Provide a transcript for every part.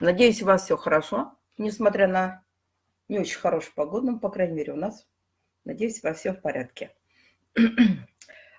Надеюсь, у вас все хорошо, несмотря на не очень хорошую погоду, но, по крайней мере, у нас, надеюсь, у вас все в порядке.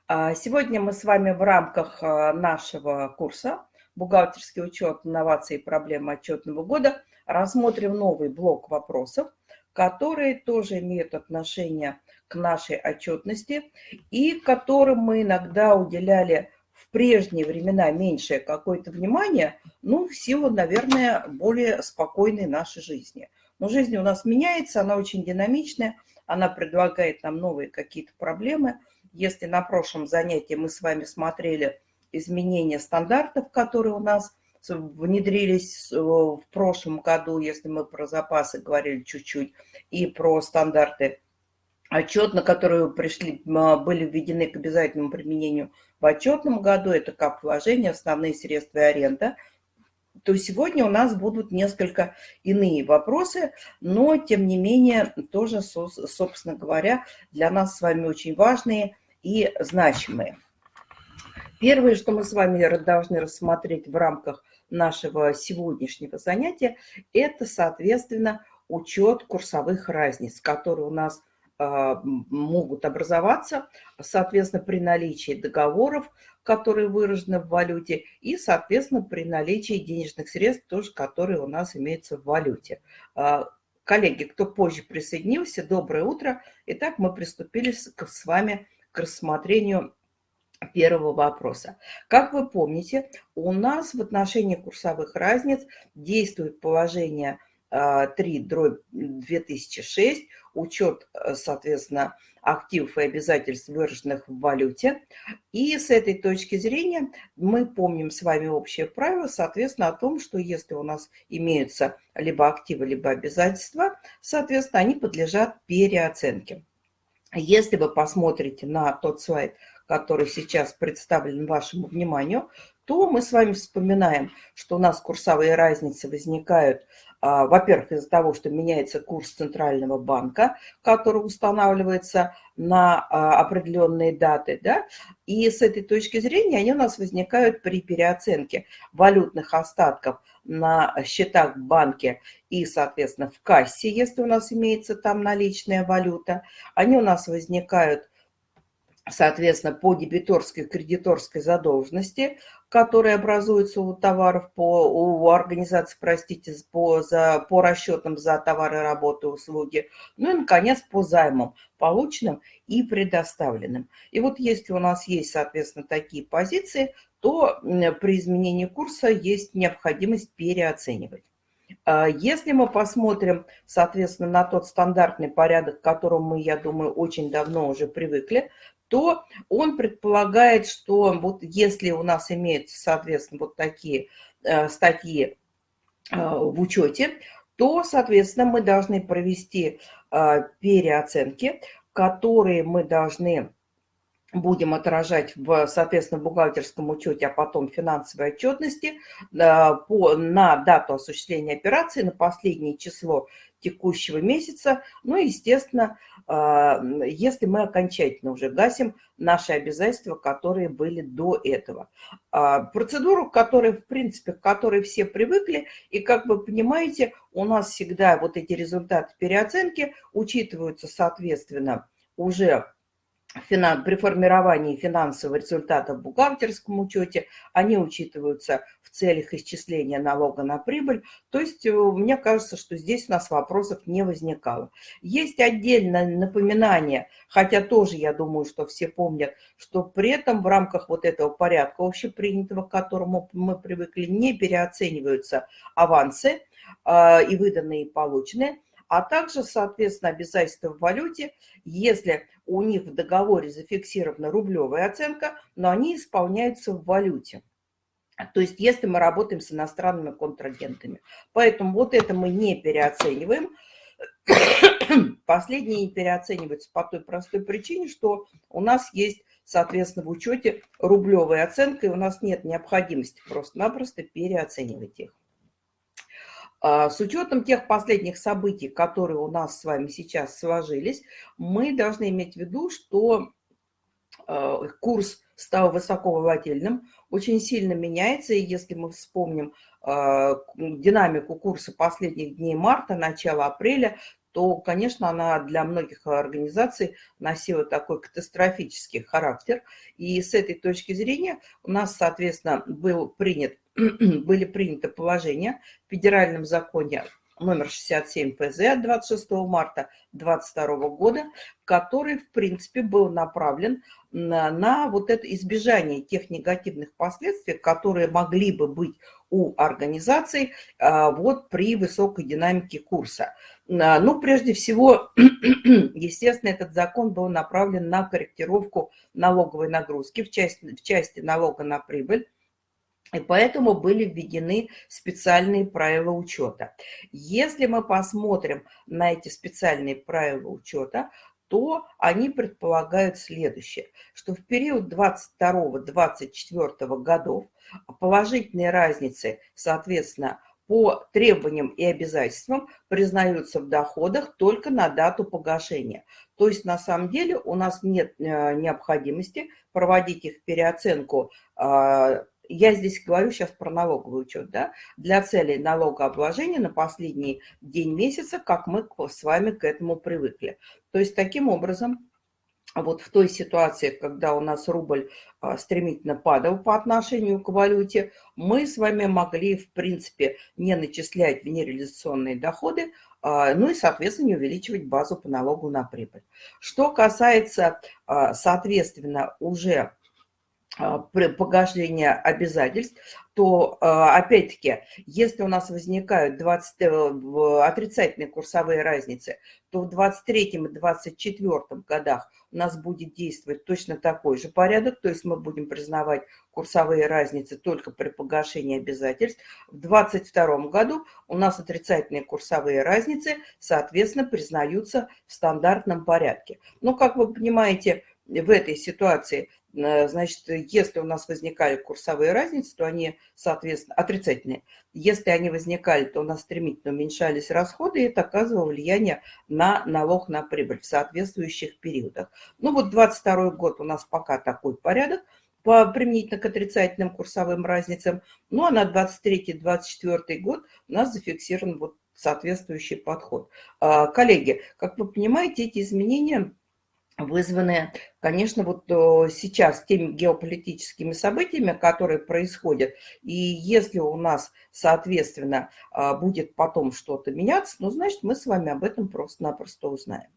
А, сегодня мы с вами в рамках а, нашего курса «Бухгалтерский учет, инновации и проблемы отчетного года» рассмотрим новый блок вопросов, которые тоже имеют отношение к нашей отчетности и которым мы иногда уделяли прежние времена меньшее какое-то внимание, ну, в силу, наверное, более спокойной нашей жизни. Но жизнь у нас меняется, она очень динамичная, она предлагает нам новые какие-то проблемы. Если на прошлом занятии мы с вами смотрели изменения стандартов, которые у нас внедрились в прошлом году, если мы про запасы говорили чуть-чуть, и про стандарты отчет, на которые пришли, были введены к обязательному применению в отчетном году, это как вложения, основные средства и аренда, то сегодня у нас будут несколько иные вопросы, но, тем не менее, тоже, собственно говоря, для нас с вами очень важные и значимые. Первое, что мы с вами должны рассмотреть в рамках нашего сегодняшнего занятия, это, соответственно, учет курсовых разниц, которые у нас а, могут образоваться, соответственно, при наличии договоров, которые выражены в валюте, и, соответственно, при наличии денежных средств, тоже, которые у нас имеются в валюте. А, коллеги, кто позже присоединился, доброе утро. Итак, мы приступили с вами к рассмотрению первого вопроса. Как вы помните, у нас в отношении курсовых разниц действует положение 3 дробь 2006, учет, э, соответственно, активов и обязательств, выраженных в валюте. И с этой точки зрения мы помним с вами общее правило, соответственно, о том, что если у нас имеются либо активы, либо обязательства, соответственно, они подлежат переоценке. Если вы посмотрите на тот слайд, который сейчас представлен вашему вниманию, то мы с вами вспоминаем, что у нас курсовые разницы возникают во-первых, из-за того, что меняется курс Центрального банка, который устанавливается на а, определенные даты, да, и с этой точки зрения они у нас возникают при переоценке валютных остатков на счетах в банке и, соответственно, в кассе, если у нас имеется там наличная валюта. Они у нас возникают соответственно, по дебиторской кредиторской задолженности, которые образуются у товаров, по, у организации, простите, по, за, по расчетам за товары, работы, услуги. Ну и, наконец, по займам, полученным и предоставленным. И вот если у нас есть, соответственно, такие позиции, то при изменении курса есть необходимость переоценивать. А если мы посмотрим, соответственно, на тот стандартный порядок, к которому мы, я думаю, очень давно уже привыкли, то он предполагает, что вот если у нас имеются, соответственно, вот такие э, статьи э, в учете, то, соответственно, мы должны провести э, переоценки, которые мы должны будем отражать в, соответственно, бухгалтерском учете, а потом финансовой отчетности по, на дату осуществления операции, на последнее число текущего месяца. Ну и, естественно, если мы окончательно уже гасим наши обязательства, которые были до этого. А, процедуру, которой, в принципе, к которой все привыкли, и, как вы понимаете, у нас всегда вот эти результаты переоценки учитываются, соответственно, уже при формировании финансового результата в бухгалтерском учете, они учитываются целях исчисления налога на прибыль. То есть э, мне кажется, что здесь у нас вопросов не возникало. Есть отдельное напоминание, хотя тоже я думаю, что все помнят, что при этом в рамках вот этого порядка общепринятого, к которому мы привыкли, не переоцениваются авансы э, и выданные, и полученные, а также, соответственно, обязательства в валюте, если у них в договоре зафиксирована рублевая оценка, но они исполняются в валюте. То есть если мы работаем с иностранными контрагентами. Поэтому вот это мы не переоцениваем. Последние не переоцениваются по той простой причине, что у нас есть, соответственно, в учете рублевая оценка, и у нас нет необходимости просто-напросто переоценивать их. А, с учетом тех последних событий, которые у нас с вами сейчас сложились, мы должны иметь в виду, что курс стал высоковолатильным, очень сильно меняется, и если мы вспомним э, динамику курса последних дней марта, начала апреля, то, конечно, она для многих организаций носила такой катастрофический характер. И с этой точки зрения у нас, соответственно, был принят, были приняты положения в федеральном законе номер 67 ПЗ от 26 марта 2022 года, который, в принципе, был направлен на, на вот это избежание тех негативных последствий, которые могли бы быть у организаций а, вот при высокой динамике курса. А, ну, прежде всего, естественно, этот закон был направлен на корректировку налоговой нагрузки в части, в части налога на прибыль, и поэтому были введены специальные правила учета. Если мы посмотрим на эти специальные правила учета, то они предполагают следующее, что в период 22-24 годов положительные разницы, соответственно, по требованиям и обязательствам признаются в доходах только на дату погашения. То есть на самом деле у нас нет э, необходимости проводить их переоценку а, я здесь говорю сейчас про налоговый учет, да, для целей налогообложения на последний день месяца, как мы с вами к этому привыкли. То есть таким образом, вот в той ситуации, когда у нас рубль а, стремительно падал по отношению к валюте, мы с вами могли, в принципе, не начислять в нереализационные доходы, а, ну и, соответственно, не увеличивать базу по налогу на прибыль. Что касается, а, соответственно, уже погашения обязательств, то, а, опять-таки, если у нас возникают 20, э, отрицательные курсовые разницы, то в 23 и 24 годах у нас будет действовать точно такой же порядок, то есть мы будем признавать курсовые разницы только при погашении обязательств. В 22 году у нас отрицательные курсовые разницы, соответственно, признаются в стандартном порядке. Но, как вы понимаете, в этой ситуации значит, если у нас возникали курсовые разницы, то они, соответственно, отрицательные. Если они возникали, то у нас стремительно уменьшались расходы, и это оказывало влияние на налог на прибыль в соответствующих периодах. Ну вот 22 год у нас пока такой порядок, по, применительно к отрицательным курсовым разницам. Ну а на 23-24 год у нас зафиксирован вот соответствующий подход. А, коллеги, как вы понимаете, эти изменения вызванные, конечно, вот э, сейчас теми геополитическими событиями, которые происходят. И если у нас, соответственно, а, будет потом что-то меняться, ну, значит, мы с вами об этом просто-напросто узнаем.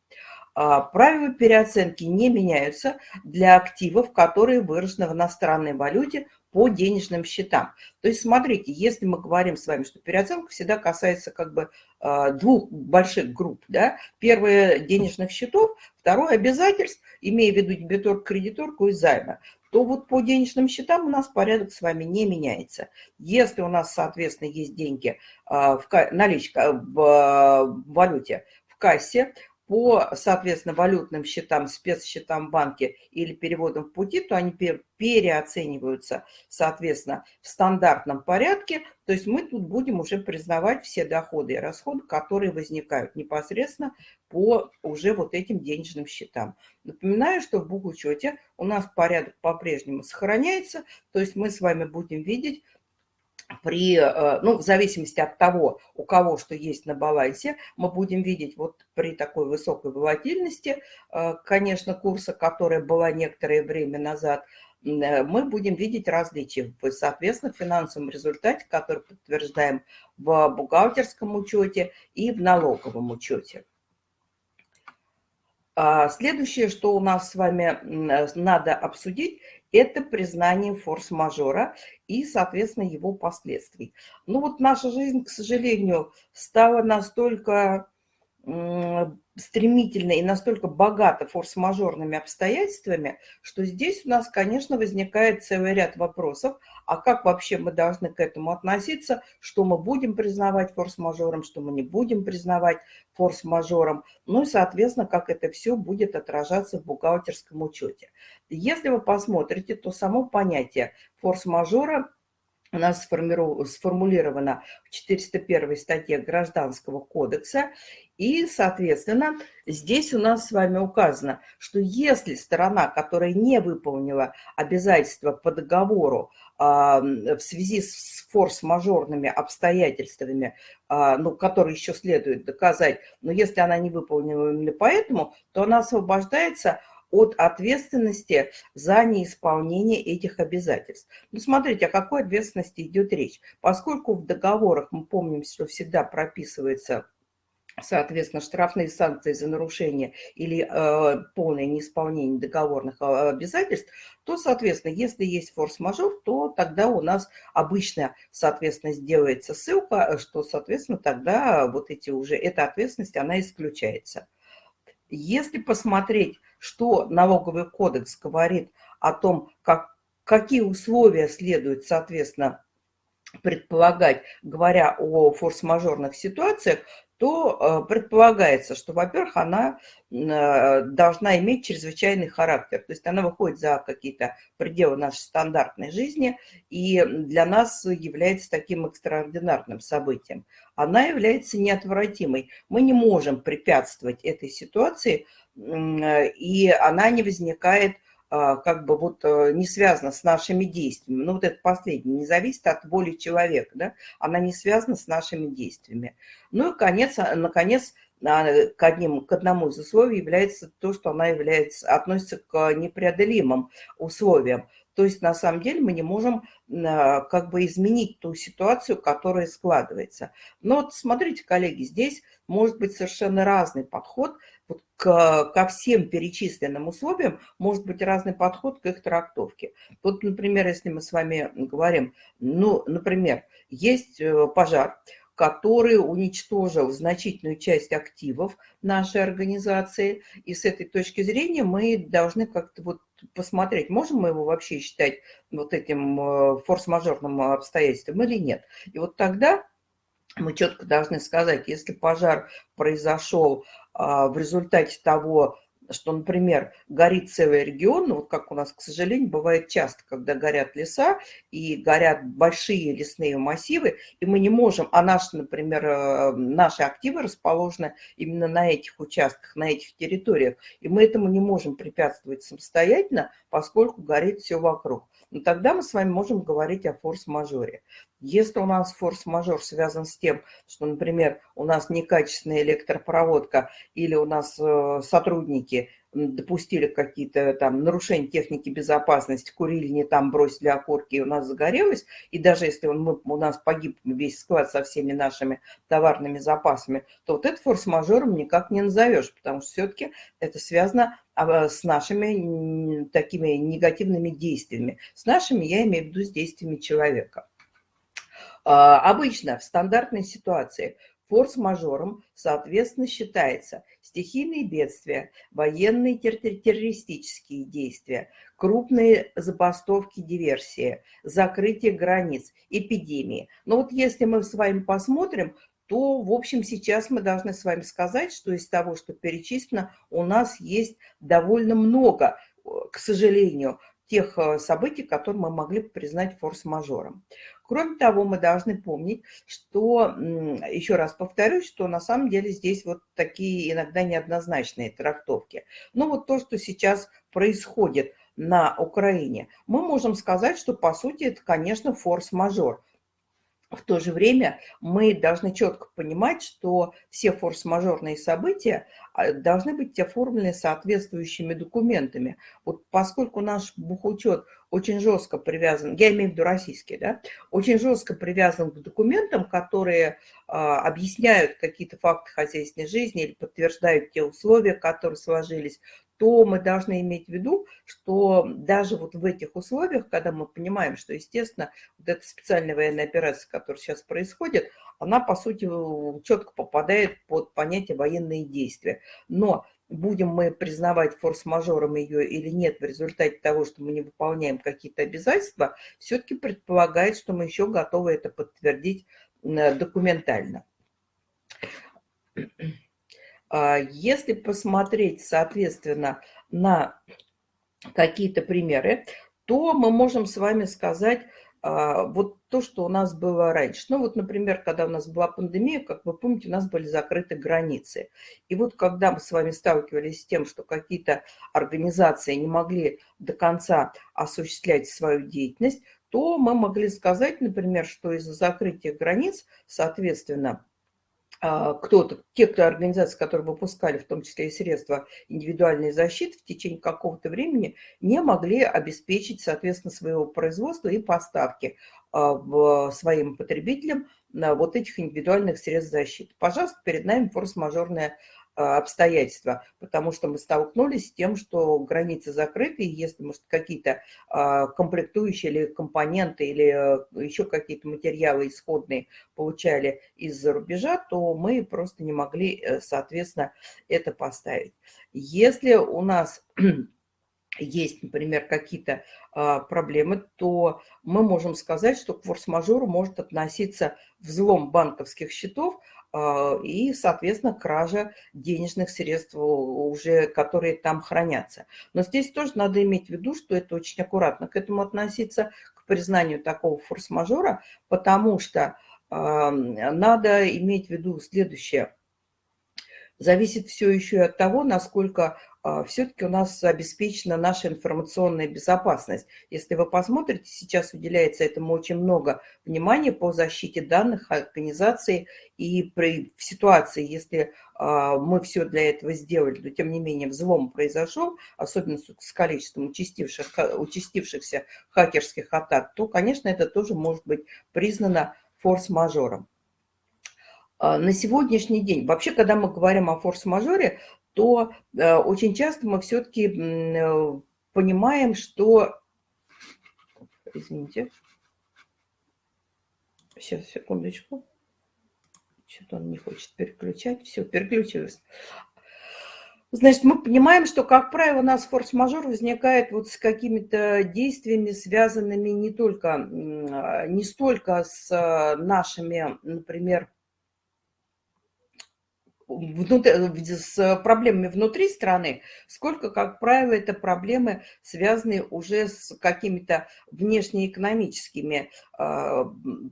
А, правила переоценки не меняются для активов, которые выражены в иностранной валюте по денежным счетам. То есть, смотрите, если мы говорим с вами, что переоценка всегда касается как бы а, двух больших групп, да, первое денежных счетов, второе обязательств, имея в виду дебитор, кредиторку и займа, то вот по денежным счетам у нас порядок с вами не меняется. Если у нас, соответственно, есть деньги, а, в наличка в а, валюте в кассе, по, соответственно, валютным счетам, спецсчетам в банке или переводам в пути, то они переоцениваются, соответственно, в стандартном порядке. То есть мы тут будем уже признавать все доходы и расходы, которые возникают непосредственно по уже вот этим денежным счетам. Напоминаю, что в бухучете у нас порядок по-прежнему сохраняется, то есть мы с вами будем видеть при, э, ну, в зависимости от того, у кого что есть на балансе, мы будем видеть вот при такой высокой волатильности, э, конечно, курса, которая была некоторое время назад, э, мы будем видеть различия в, соответственно, финансовом результате, который подтверждаем в бухгалтерском учете и в налоговом учете. А следующее, что у нас с вами надо обсудить, это признание форс-мажора и, соответственно, его последствий. Ну вот наша жизнь, к сожалению, стала настолько стремительно и настолько богата форс-мажорными обстоятельствами, что здесь у нас, конечно, возникает целый ряд вопросов, а как вообще мы должны к этому относиться, что мы будем признавать форс-мажором, что мы не будем признавать форс-мажором, ну и, соответственно, как это все будет отражаться в бухгалтерском учете. Если вы посмотрите, то само понятие форс-мажора у нас сформулирована в 401 статье Гражданского кодекса. И, соответственно, здесь у нас с вами указано, что если сторона, которая не выполнила обязательства по договору а, в связи с форс-мажорными обстоятельствами, а, ну, которые еще следует доказать, но если она не выполнила именно поэтому, то она освобождается от ответственности за неисполнение этих обязательств. Ну, смотрите, о какой ответственности идет речь. Поскольку в договорах, мы помним, что всегда прописывается соответственно, штрафные санкции за нарушение или э, полное неисполнение договорных э, обязательств, то, соответственно, если есть форс-мажор, то тогда у нас обычно, соответственно, сделается ссылка, что, соответственно, тогда вот эти уже, эта ответственность, она исключается. Если посмотреть что налоговый кодекс говорит о том, как, какие условия следует, соответственно, предполагать, говоря о форс-мажорных ситуациях, то э, предполагается, что, во-первых, она э, должна иметь чрезвычайный характер, то есть она выходит за какие-то пределы нашей стандартной жизни и для нас является таким экстраординарным событием. Она является неотвратимой. Мы не можем препятствовать этой ситуации, и она не возникает а, как бы вот э, не связана с нашими действиями. Ну вот это последнее, не зависит от воли человека, да? она не связана с нашими действиями. Ну и конец, а, наконец, а, к, одним, к одному из условий является то, что она является, относится к непреодолимым условиям. То есть на самом деле мы не можем как бы изменить ту ситуацию, которая складывается. Но вот смотрите, коллеги, здесь может быть совершенно разный подход к, ко всем перечисленным условиям, может быть разный подход к их трактовке. Вот, например, если мы с вами говорим, ну, например, есть э, пожар, который уничтожил значительную часть активов нашей организации. И с этой точки зрения мы должны как-то вот посмотреть, можем мы его вообще считать вот этим э, форс-мажорным обстоятельством или нет. И вот тогда мы четко должны сказать, если пожар произошел в результате того, что, например, горит целый регион, ну, вот как у нас, к сожалению, бывает часто, когда горят леса и горят большие лесные массивы, и мы не можем, а наши, например, э, наши активы расположены именно на этих участках, на этих территориях, и мы этому не можем препятствовать самостоятельно, поскольку горит все вокруг. Но тогда мы с вами можем говорить о форс-мажоре. Если у нас форс-мажор связан с тем, что, например, у нас некачественная электропроводка или у нас э, сотрудники допустили какие-то там нарушения техники безопасности, курили не там, бросили окурки, и у нас загорелось, и даже если он, мы, у нас погиб весь склад со всеми нашими товарными запасами, то вот это форс-мажором никак не назовешь, потому что все-таки это связано с нашими такими негативными действиями. С нашими я имею в виду с действиями человека. А, обычно в стандартной ситуации форс-мажором, соответственно, считается стихийные бедствия, военные террористические действия, крупные забастовки, диверсии, закрытие границ, эпидемии. Но вот если мы с вами посмотрим, то, в общем, сейчас мы должны с вами сказать, что из того, что перечислено, у нас есть довольно много, к сожалению, тех э, событий, которые мы могли бы признать форс-мажором. Кроме того, мы должны помнить, что, еще раз повторюсь, что на самом деле здесь вот такие иногда неоднозначные трактовки. Ну вот то, что сейчас происходит на Украине, мы можем сказать, что по сути это, конечно, форс-мажор. В то же время мы должны четко понимать, что все форс-мажорные события а, должны быть оформлены соответствующими документами. Вот поскольку наш бухучет очень жестко привязан, я имею в виду российский, да, очень жестко привязан к документам, которые а, объясняют какие-то факты хозяйственной жизни или подтверждают те условия, которые сложились, то мы должны иметь в виду, что даже вот в этих условиях, когда мы понимаем, что, естественно, вот эта специальная военная операция, которая сейчас происходит, она, по сути, четко попадает под понятие военные действия. Но будем мы признавать форс-мажором ее или нет в результате того, что мы не выполняем какие-то обязательства, все-таки предполагает, что мы еще готовы это подтвердить документально. А, если посмотреть, соответственно, на какие-то примеры, то мы можем с вами сказать, а, вот то, что у нас было раньше. Ну вот, например, когда у нас была пандемия, как вы помните, у нас были закрыты границы. И вот когда мы с вами сталкивались с тем, что какие-то организации не могли до конца осуществлять свою деятельность, то мы могли сказать, например, что из-за закрытия границ, соответственно, кто-то, те, кто организации, которые выпускали в том числе и средства индивидуальной защиты в течение какого-то времени, не могли обеспечить, соответственно, своего производства и поставки а, своим потребителям вот этих индивидуальных средств защиты. Пожалуйста, перед нами форс-мажорная а, обстоятельства, потому что мы столкнулись с тем, что границы закрыты, и если, может, какие-то а, комплектующие или компоненты, или э, еще какие-то материалы исходные получали из-за рубежа, то мы просто не могли, э, соответственно, это поставить. Если у нас есть, например, какие-то а, проблемы, то мы можем сказать, что к форс-мажору может относиться взлом банковских счетов, а, и, соответственно, кража денежных средств, уже, которые там хранятся. Но здесь тоже надо иметь в виду, что это очень аккуратно к этому относиться, к признанию такого форс-мажора, потому что а, надо иметь в виду следующее. Зависит все еще и от того, насколько все-таки у нас обеспечена наша информационная безопасность. Если вы посмотрите, сейчас уделяется этому очень много внимания по защите данных организации. И при, в ситуации, если а, мы все для этого сделали, но тем не менее взлом произошел, особенно с количеством участивших, участившихся хакерских атак, то, конечно, это тоже может быть признано форс-мажором. А, на сегодняшний день, вообще, когда мы говорим о форс-мажоре, то э, очень часто мы все-таки э, понимаем, что... Извините. Сейчас, секундочку. Что-то он не хочет переключать. Все, переключилось. Значит, мы понимаем, что, как правило, у нас форс-мажор возникает вот с какими-то действиями, связанными не только, не столько с э, нашими, например, внутри, с проблемами внутри страны, сколько, как правило, это проблемы, связанные уже с какими-то внешнеэкономическими, а,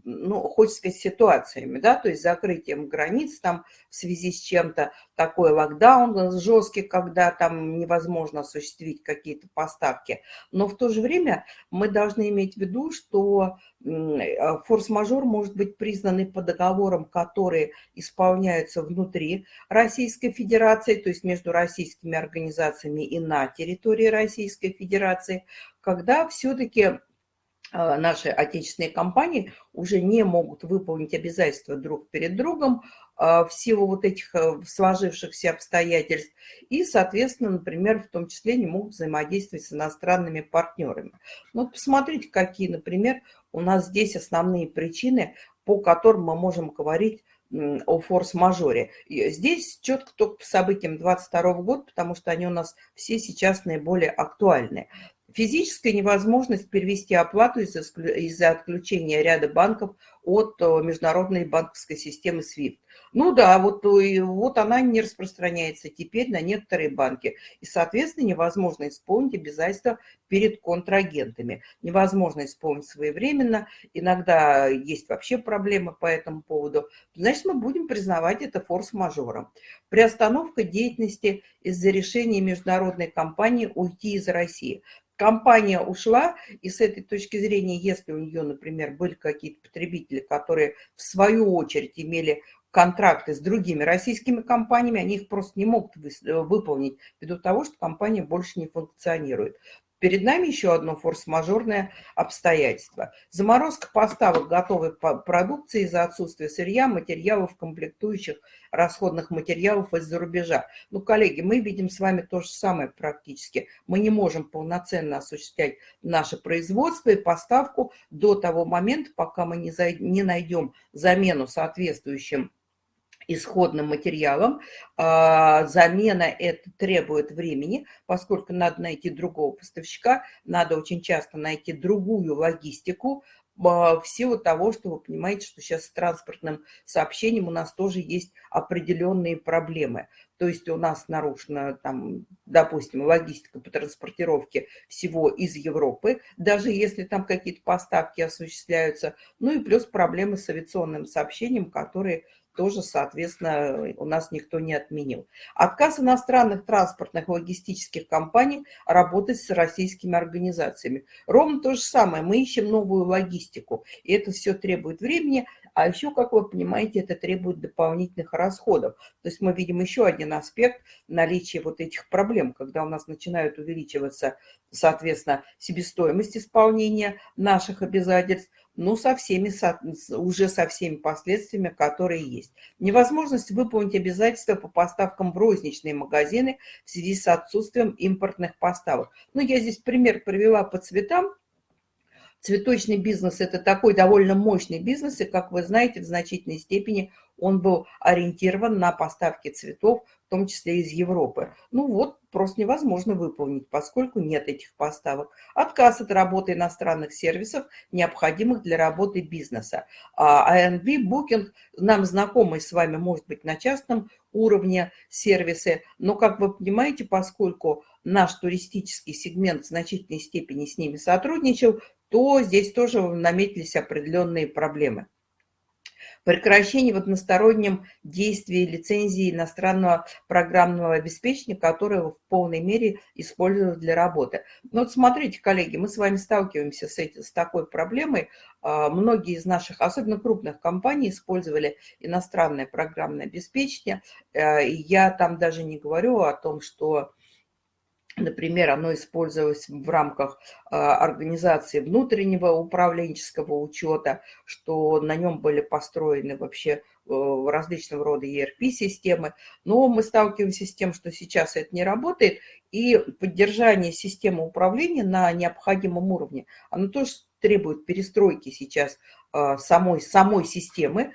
ну, хочется сказать, ситуациями, да, то есть закрытием границ там в связи с чем-то, такой локдаун жесткий, когда там невозможно осуществить какие-то поставки. Но в то же время мы должны иметь в виду, что а, форс-мажор может быть признан по договорам, которые исполняются внутри Российской Федерации, то есть между российскими организациями и на территории Российской Федерации, когда все-таки а, наши отечественные компании уже не могут выполнить обязательства друг перед другом а, в силу вот этих э, сложившихся обстоятельств. И, соответственно, например, в том числе не могут взаимодействовать с иностранными партнерами. Ну, вот посмотрите, какие, например, у нас здесь основные причины, по которым мы можем говорить о форс-мажоре. Здесь четко только по событиям 22 года, потому что они у нас все сейчас наиболее актуальны. Физическая невозможность перевести оплату из-за отключения ряда банков от э, международной банковской системы SWIFT. Ну да, вот, э, вот она не распространяется теперь на некоторые банки. И, соответственно, невозможно исполнить обязательства перед контрагентами. Невозможно исполнить своевременно. Иногда есть вообще проблемы по этому поводу. Значит, мы будем признавать это форс-мажором. Приостановка деятельности из-за решения международной компании уйти из России компания ушла, и с этой точки зрения, если у нее, например, были какие-то потребители, которые в свою очередь имели контракты с другими российскими компаниями, они их просто не могут выполнить ввиду того, что компания больше не функционирует. Перед нами еще одно форс-мажорное обстоятельство. Заморозка поставок готовой продукции из-за отсутствия сырья, материалов, комплектующих, расходных материалов из-за рубежа. Ну, коллеги, мы видим с вами то же самое практически. Мы не можем полноценно осуществлять наше производство и поставку до того момента, пока мы не найдем замену соответствующим исходным материалом. А, замена это требует времени, поскольку надо найти другого поставщика, надо очень часто найти другую логистику, в силу того, что вы понимаете, что сейчас с транспортным сообщением у нас тоже есть определенные проблемы. То есть у нас нарушена, там, допустим, логистика по транспортировке всего из Европы, даже если там какие-то поставки осуществляются. Ну и плюс проблемы с авиационным сообщением, которые тоже, соответственно, у нас никто не отменил. Отказ иностранных транспортных логистических компаний работать с российскими организациями. Ровно то же самое. Мы ищем новую логистику, и это все требует времени. А еще, как вы понимаете, это требует дополнительных расходов. То есть мы видим еще один аспект наличия вот этих проблем, когда у нас начинают увеличиваться, соответственно, себестоимость исполнения наших обязательств, ну, со всеми, уже со всеми последствиями, которые есть. Невозможность выполнить обязательства по поставкам в розничные магазины в связи с отсутствием импортных поставок. Ну, я здесь пример привела по цветам. Цветочный бизнес – это такой довольно мощный бизнес, и, как вы знаете, в значительной степени он был ориентирован на поставки цветов, в том числе из Европы. Ну вот, просто невозможно выполнить, поскольку нет этих поставок. Отказ от работы иностранных сервисов, необходимых для работы бизнеса. А ANB, Booking, нам знакомый с вами, может быть, на частном уровне сервисы, но, как вы понимаете, поскольку наш туристический сегмент в значительной степени с ними сотрудничал, то здесь тоже наметились определенные проблемы прекращение в одностороннем действии лицензии иностранного программного обеспечения, которое в полной мере используют для работы. Ну вот смотрите, коллеги, мы с вами сталкиваемся с, этим, с такой проблемой. А, многие из наших, особенно крупных компаний, использовали иностранное программное обеспечение. Э, я там даже не говорю о том, что Например, оно использовалось в рамках а, организации внутреннего управленческого учета, что на нем были построены вообще э, различного рода ERP-системы. Но мы сталкиваемся с тем, что сейчас это не работает, и поддержание системы управления на необходимом уровне, оно тоже требует перестройки сейчас а, самой, самой системы,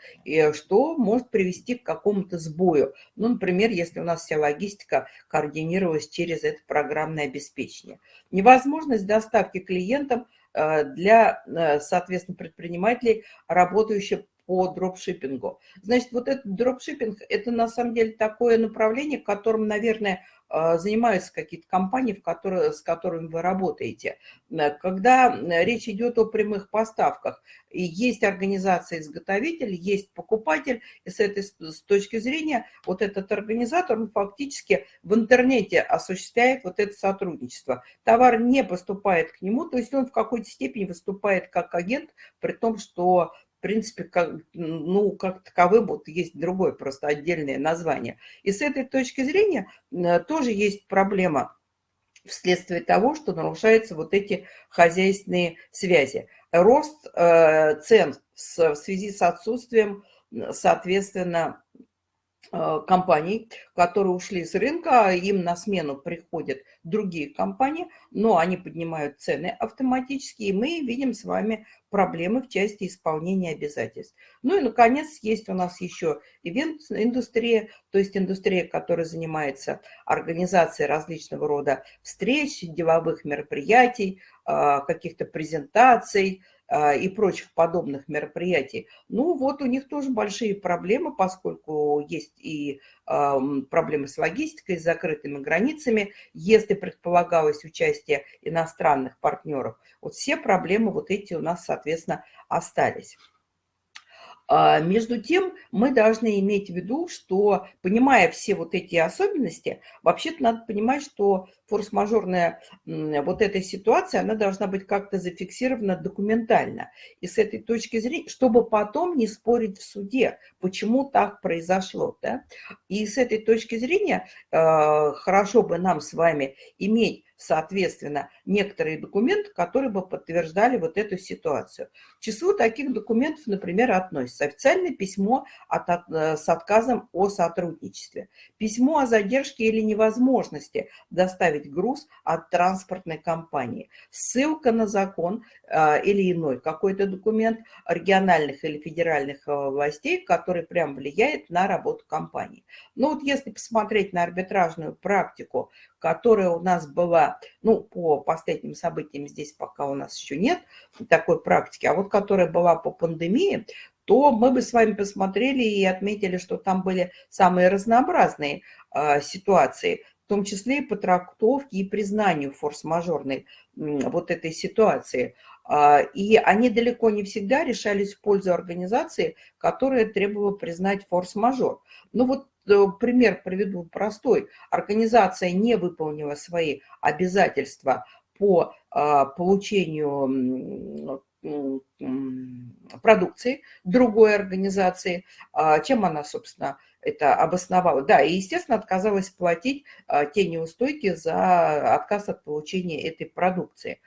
что может привести к какому-то сбою. Ну, например, если у нас вся логистика координировалась через это программное обеспечение. Невозможность доставки клиентам а, для, а, соответственно, предпринимателей, работающих по дропшиппингу. Значит, вот этот дропшиппинг – это на самом деле такое направление, которым, наверное, а, занимаются какие-то компании, в которые, с которыми вы работаете. Э, когда речь идет о прямых поставках, есть организация-изготовитель, есть покупатель, и с этой с точки зрения вот этот организатор он фактически в интернете осуществляет вот это сотрудничество. Товар не поступает к нему, то есть он в какой-то степени выступает как агент, при том, что в принципе, как, ну, как таковым вот есть другое просто отдельное название. И с этой точки зрения тоже есть проблема вследствие того, что нарушаются вот эти хозяйственные связи. Рост э, цен в связи с отсутствием, соответственно, компаний, которые ушли с рынка, им на смену приходят другие компании, но они поднимают цены автоматически, и мы видим с вами проблемы в части исполнения обязательств. Ну и, наконец, есть у нас еще ивент-индустрия, то есть индустрия, которая занимается организацией различного рода встреч, деловых мероприятий, э, каких-то презентаций, а, и прочих подобных мероприятий. Ну вот у них тоже большие проблемы, поскольку есть и проблемы с логистикой, с закрытыми границами, если предполагалось участие иностранных партнеров. Вот все проблемы вот эти у нас, соответственно, остались. А, между тем, мы должны иметь в виду, что, понимая все вот эти особенности, вообще-то надо понимать, что форс-мажорная вот эта ситуация, она должна быть как-то зафиксирована документально. И с этой точки зрения, чтобы потом не спорить в суде, почему так произошло. Да? И с этой точки зрения э, хорошо бы нам с вами иметь соответственно, некоторые документы, которые бы подтверждали вот эту ситуацию. К числу таких документов, например, относится официальное письмо от, от, э, с отказом о сотрудничестве, письмо о задержке или невозможности доставить груз от транспортной компании, ссылка на закон э, или иной какой-то документ региональных или федеральных э, властей, который прям влияет на работу компании. Но вот если посмотреть на арбитражную практику, которая у нас была, ну, по последним событиям здесь пока у нас еще нет такой практики, а вот которая была по пандемии, то мы бы с вами посмотрели и отметили, что там были самые разнообразные э, ситуации, в том числе и по трактовке и признанию форс-мажорной вот этой ситуации. А, и они далеко не всегда решались в пользу организации, которая требовала признать форс-мажор. Ну вот э, пример приведу простой. Организация не выполнила свои обязательства по а, получению продукции другой организации, а, чем она, собственно, это обосновала. Да, и, естественно, отказалась платить те неустойки за отказ от получения этой продукции.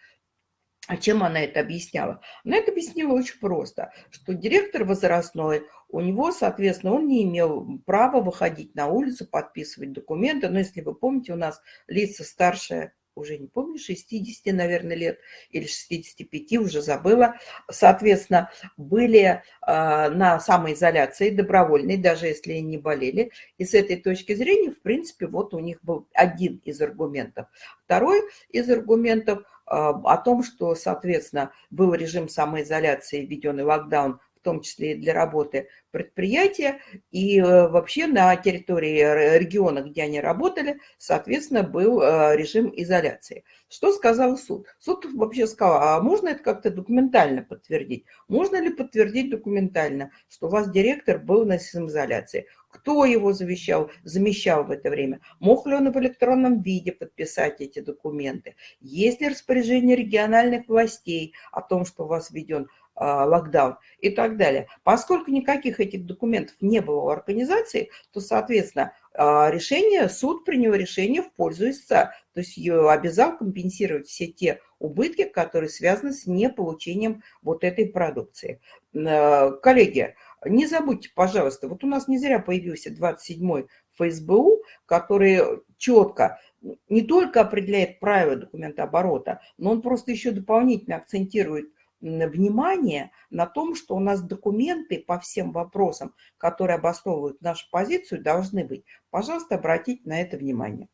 А чем она это объясняла? Она это объяснила очень просто, что директор возрастной, у него, соответственно, он не имел права выходить на улицу, подписывать документы. Но если вы помните, у нас лица старше, уже не помню, 60, наверное, лет или 65, уже забыла, соответственно, были э, на самоизоляции добровольной, даже если не болели. И с этой точки зрения, в принципе, вот у них был один из аргументов. Второй из аргументов – а, о том, что, соответственно, был режим самоизоляции, введенный локдаун, том числе и для работы предприятия, и э, вообще на территории региона, где они работали, соответственно, был э, режим изоляции. Что сказал суд? Суд вообще сказал, а можно это как-то документально подтвердить? Можно ли подтвердить документально, что у вас директор был на самоизоляции? Кто его завещал, замещал в это время? Мог ли он в электронном виде подписать эти документы? Есть ли распоряжение региональных властей о том, что у вас введен локдаун и так далее. Поскольку никаких этих документов не было у организации, то, соответственно, а, решение, суд принял решение в пользу истца, то есть ее обязал компенсировать все те убытки, которые связаны с неполучением вот этой продукции. А, коллеги, не забудьте, пожалуйста, вот у нас не зря появился 27-й ФСБУ, который четко не только определяет правила документооборота, но он просто еще дополнительно акцентирует внимание на том, что у нас документы по всем вопросам, которые обосновывают нашу позицию, должны быть. Пожалуйста, обратите на это внимание.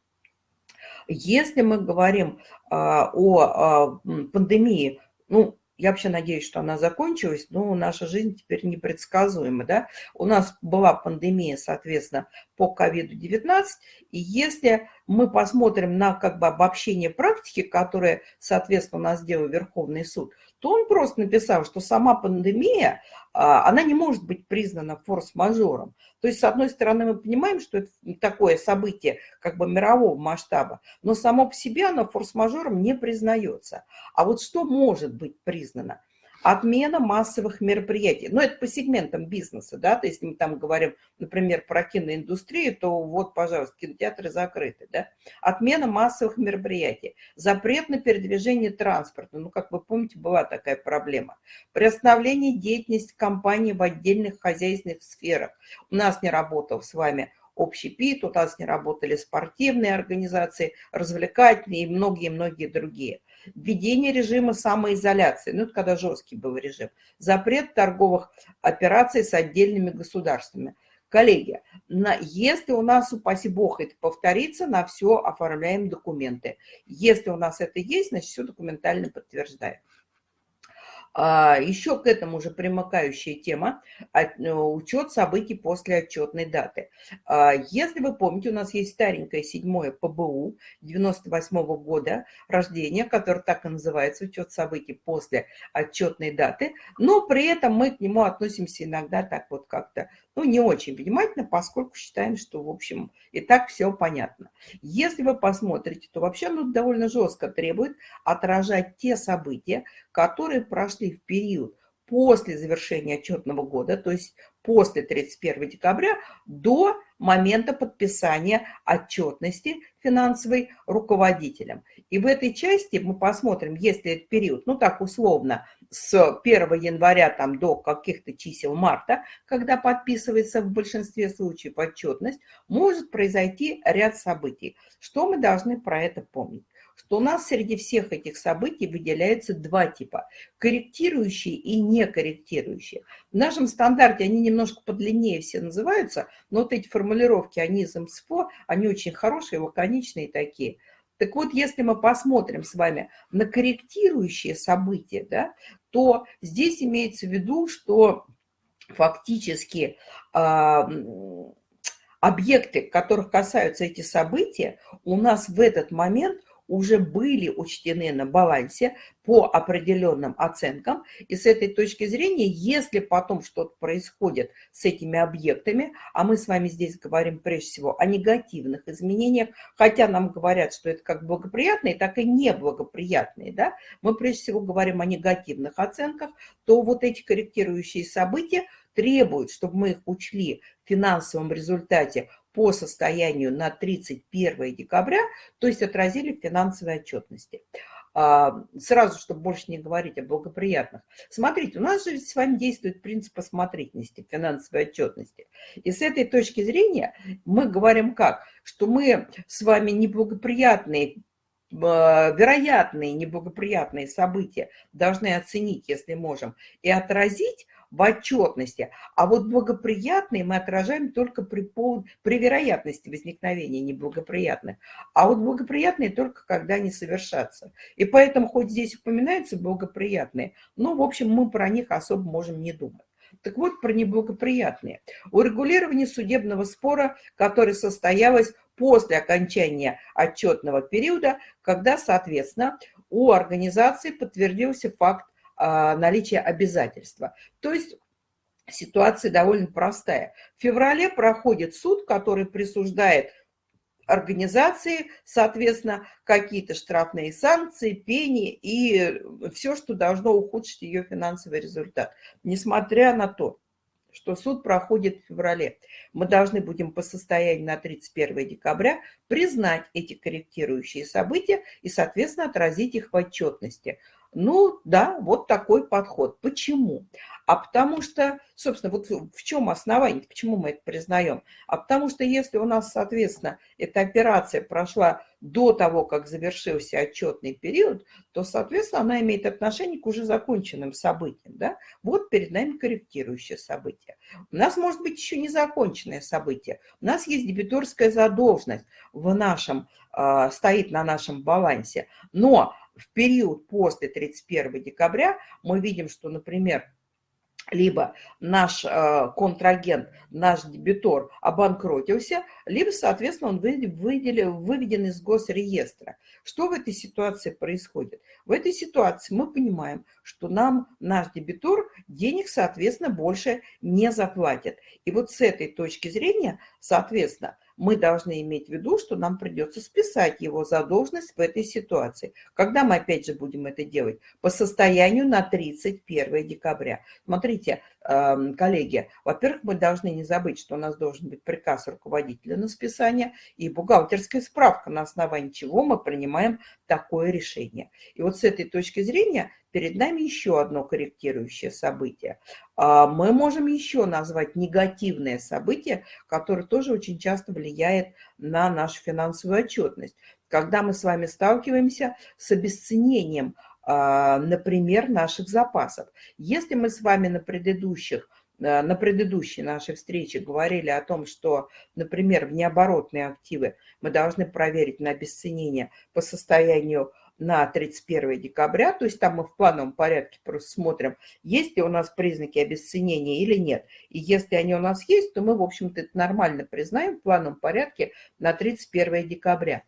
Если мы говорим а, о а, пандемии, ну, я вообще надеюсь, что она закончилась, но наша жизнь теперь непредсказуема. Да? У нас была пандемия, соответственно, по COVID-19, и если мы посмотрим на как бы обобщение практики, которое, соответственно, у нас сделал Верховный суд, то он просто написал, что сама пандемия, а, она не может быть признана форс-мажором. То есть, с одной стороны, мы понимаем, что это такое событие как бы мирового масштаба, но само по себе оно форс-мажором не признается. А вот что может быть признано? Отмена массовых мероприятий. Ну, это по сегментам бизнеса, да, то есть мы там говорим, например, про киноиндустрию, то вот, пожалуйста, кинотеатры закрыты, да. Отмена массовых мероприятий. Запрет на передвижение транспорта. Ну, как вы помните, была такая проблема. Приостановление деятельности компании в отдельных хозяйственных сферах. У нас не работал с вами общий ПИТ, у нас не работали спортивные организации, развлекательные и многие-многие другие введение режима самоизоляции, ну это когда жесткий был режим, запрет торговых операций с отдельными государствами. Коллеги, на, если у нас, упаси бог, это повторится, на все оформляем документы. Если у нас это есть, значит, все документально подтверждаем. А, Еще к этому же примыкающая тема э, – учет событий после отчетной даты. А, если вы помните, у нас есть старенькое седьмое ПБУ 98 -го года рождения, которое так и называется «Учет событий после отчетной даты», но при этом мы к нему относимся иногда так вот как-то ну, не очень внимательно, поскольку считаем, что, в общем, и так все понятно. Если вы посмотрите, то вообще оно довольно жестко требует отражать те события, которые прошли в период после завершения отчетного года, то есть после 31 декабря, до момента подписания отчетности финансовой руководителем. И в этой части мы посмотрим, если этот период, ну так условно, с 1 января там, до каких-то чисел марта, когда подписывается в большинстве случаев отчетность, может произойти ряд событий. Что мы должны про это помнить? Что у нас среди всех этих событий выделяются два типа – корректирующие и некорректирующие. В нашем стандарте они немножко подлиннее все называются, но вот эти формулировки, они из МСФО, они очень хорошие, лаконичные такие – Так вот, если мы посмотрим с вами на корректирующие события, да, то здесь имеется в виду, что фактически э, объекты, которых касаются эти события, у нас в этот момент уже были учтены на балансе по определенным оценкам. И с этой точки зрения, если потом что-то происходит с этими объектами, а мы с вами здесь говорим прежде всего о негативных изменениях, хотя нам говорят, что это как благоприятные, так и неблагоприятные, да, мы прежде всего говорим о негативных оценках, то вот эти корректирующие события требуют, чтобы мы их учли в финансовом результате по состоянию на 31 декабря, то есть отразили в финансовой отчетности. А, сразу, чтобы больше не говорить о благоприятных. Смотрите, у нас же с вами действует принцип осмотрительности, финансовой отчетности. И с этой точки зрения мы говорим как? Что мы с вами неблагоприятные а, вероятные неблагоприятные события должны оценить, если можем, и отразить в отчетности. А вот благоприятные мы отражаем только при, пол... при вероятности возникновения неблагоприятных. А вот благоприятные только когда они совершатся. И поэтому хоть здесь упоминаются благоприятные, но, в общем, мы про них особо можем не думать. Так вот, про неблагоприятные. Урегулирование судебного спора, которое состоялось после окончания отчетного периода, когда, соответственно, у организации подтвердился факт наличие обязательства. То есть ситуация довольно простая. В феврале проходит суд, который присуждает организации, соответственно, какие-то штрафные санкции, пени и все, что должно ухудшить ее финансовый результат. Несмотря на то, что суд проходит в феврале. Мы должны будем по состоянию на 31 декабря признать эти корректирующие события и, соответственно, отразить их в отчетности. Ну, да, вот такой подход. Почему? А потому что, собственно, вот в чем основание, почему мы это признаем? А потому что если у нас, соответственно, эта операция прошла до того, как завершился отчетный период, то, соответственно, она имеет отношение к уже законченным событиям. Да? Вот перед нами корректирующее событие. У нас может быть еще незаконченное событие. У нас есть дебиторская задолженность в нашем, э, стоит на нашем балансе. Но в период после 31 декабря мы видим, что, например, либо наш э, контрагент, наш дебитор обанкротился, либо, соответственно, он выделил, выведен из госреестра. Что в этой ситуации происходит? В этой ситуации мы понимаем, что нам наш дебитор денег, соответственно, больше не заплатит. И вот с этой точки зрения, соответственно, мы должны иметь в виду, что нам придется списать его задолженность в этой ситуации. Когда мы опять же будем это делать? По состоянию на 31 декабря. Смотрите, коллеги, во-первых, мы должны не забыть, что у нас должен быть приказ руководителя на списание и бухгалтерская справка, на основании чего мы принимаем такое решение. И вот с этой точки зрения перед нами еще одно корректирующее событие. А, мы можем еще назвать негативное событие, которое тоже очень часто влияет на нашу финансовую отчетность. Когда мы с вами сталкиваемся с обесценением, например, наших запасов. Если мы с вами на предыдущих э, на предыдущей нашей встрече говорили о том, что, например, в необоротные активы мы должны проверить на обесценение по состоянию на 31 декабря, то есть там мы в плановом порядке просто смотрим, есть ли у нас признаки обесценения или нет. И если они у нас есть, то мы, в общем-то, это нормально признаем в плановом порядке на 31 декабря.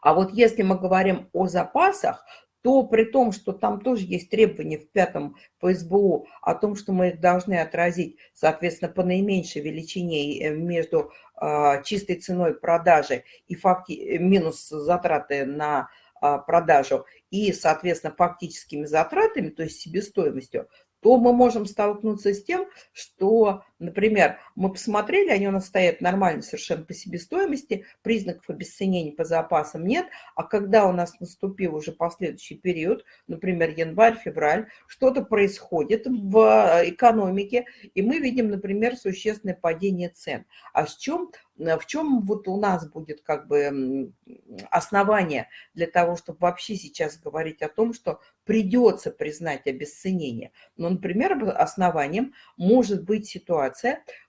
А вот если мы говорим о запасах, то при том, что там тоже есть требования в пятом по о том, что мы их должны отразить, соответственно, по наименьшей величине э, между э, чистой ценой продажи и факти, э, минус затраты на а, продажу и, соответственно, фактическими затратами, то есть себестоимостью, то мы можем столкнуться с тем, что, например, мы посмотрели, они у нас стоят нормально совершенно по себестоимости, признаков обесценения по запасам нет, а когда у нас наступил уже последующий период, например, январь, февраль, что-то происходит в экономике, и мы видим, например, существенное падение цен. А с чем в чем вот у нас будет как бы основание для того, чтобы вообще сейчас говорить о том, что придется признать обесценение. Ну, например, основанием может быть ситуация,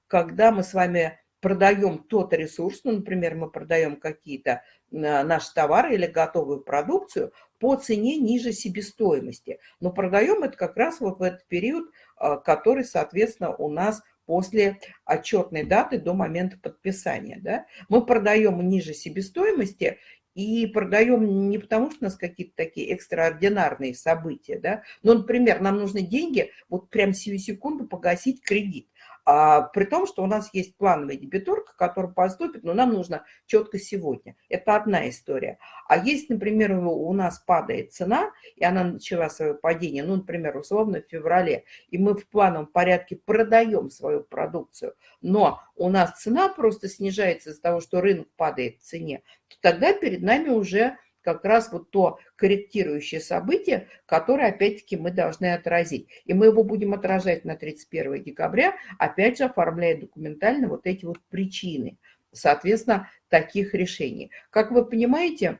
когда мы с вами продаем тот ресурс, ну, например, мы продаем какие-то э, наши товары или готовую продукцию по цене ниже себестоимости. Но продаем это как раз вот в этот период, э, который, соответственно, у нас после отчетной даты до момента подписания. Да? Мы продаем ниже себестоимости и продаем не потому, что у нас какие-то такие экстраординарные события, да, но, например, нам нужны деньги вот прям сию секунду погасить кредит. А, при том, что у нас есть плановая дебиторка, которая поступит, но нам нужно четко сегодня. Это одна история. А если, например, у нас падает цена, и она начала свое падение, ну, например, условно в феврале, и мы в плановом порядке продаем свою продукцию, но у нас цена просто снижается из-за того, что рынок падает в цене, то тогда перед нами уже как раз вот то корректирующее событие, которое, опять-таки, мы должны отразить. И мы его будем отражать на 31 декабря, опять же, оформляя документально вот эти вот причины, соответственно, таких решений. Как вы понимаете,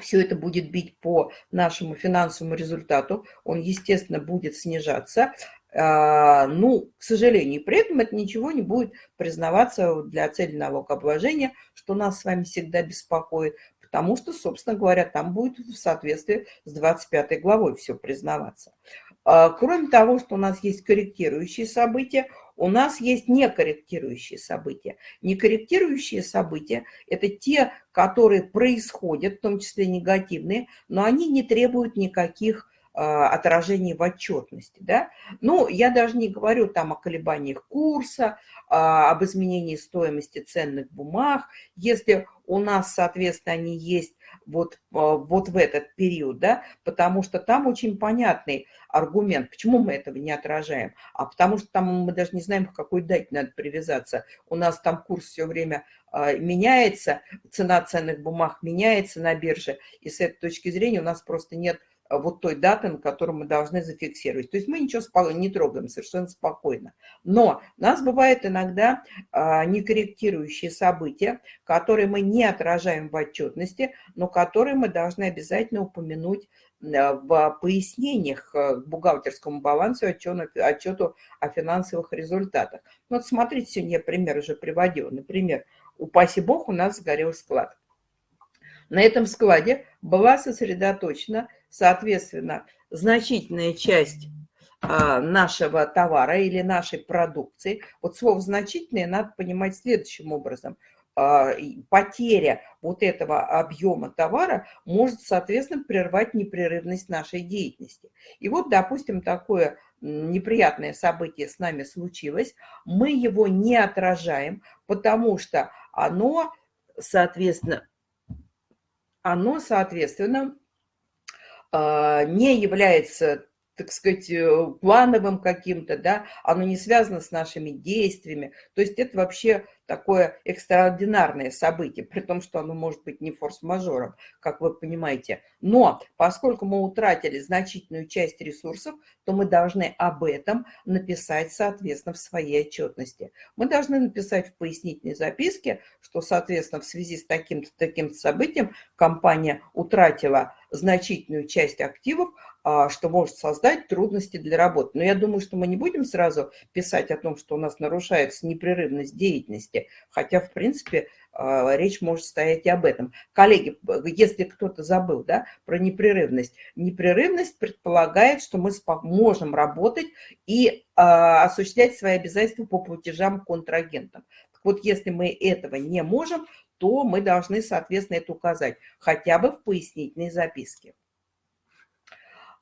все это будет бить по нашему финансовому результату, он, естественно, будет снижаться. А, ну, к сожалению, при этом это ничего не будет признаваться для цели налогообложения, что нас с вами всегда беспокоит, потому что, собственно говоря, там будет в соответствии с 25 главой все признаваться. А, кроме того, что у нас есть корректирующие события, у нас есть некорректирующие события. Некорректирующие события – это те, которые происходят, в том числе негативные, но они не требуют никаких а, отражений в отчетности. Да? Ну, я даже не говорю там о колебаниях курса, а, об изменении стоимости ценных бумаг. Если у нас, соответственно, они есть вот, а, вот в этот период, да, потому что там очень понятный аргумент, почему мы этого не отражаем, а потому что там мы даже не знаем, к какой дате надо привязаться. У нас там курс все время меняется, цена ценных бумаг меняется на бирже, и с этой точки зрения у нас просто нет вот той даты, на которую мы должны зафиксировать. То есть мы ничего не трогаем, совершенно спокойно. Но у нас бывает иногда а, некорректирующие события, которые мы не отражаем в отчетности, но которые мы должны обязательно упомянуть а, в пояснениях к бухгалтерскому балансу, отчету, отчету о финансовых результатах. Ну, вот смотрите, сегодня я пример уже приводила. Например, упаси бог, у нас сгорел склад. На этом складе была сосредоточена Соответственно, значительная часть а, нашего товара или нашей продукции. Вот слово «значительное» надо понимать следующим образом. А, потеря вот этого объема товара может, соответственно, прервать непрерывность нашей деятельности. И вот, допустим, такое неприятное событие с нами случилось, мы его не отражаем, потому что оно, соответственно, оно, соответственно, не является так сказать, э, плановым каким-то, да, оно не связано с нашими действиями. То есть это вообще такое экстраординарное событие, при том, что оно может быть не форс-мажором, как вы понимаете. Но поскольку мы утратили значительную часть ресурсов, то мы должны об этом написать, соответственно, в своей отчетности. Мы должны написать в пояснительной записке, что, соответственно, в связи с таким-то таким событием компания утратила значительную часть активов, что может создать трудности для работы. Но я думаю, что мы не будем сразу писать о том, что у нас нарушается непрерывность деятельности, хотя, в принципе, а, речь может стоять и об этом. Коллеги, если кто-то забыл да, про непрерывность, непрерывность предполагает, что мы можем работать и а, осуществлять свои обязательства по платежам контрагентам. вот если мы этого не можем, то мы должны, соответственно, это указать хотя бы в пояснительной записке.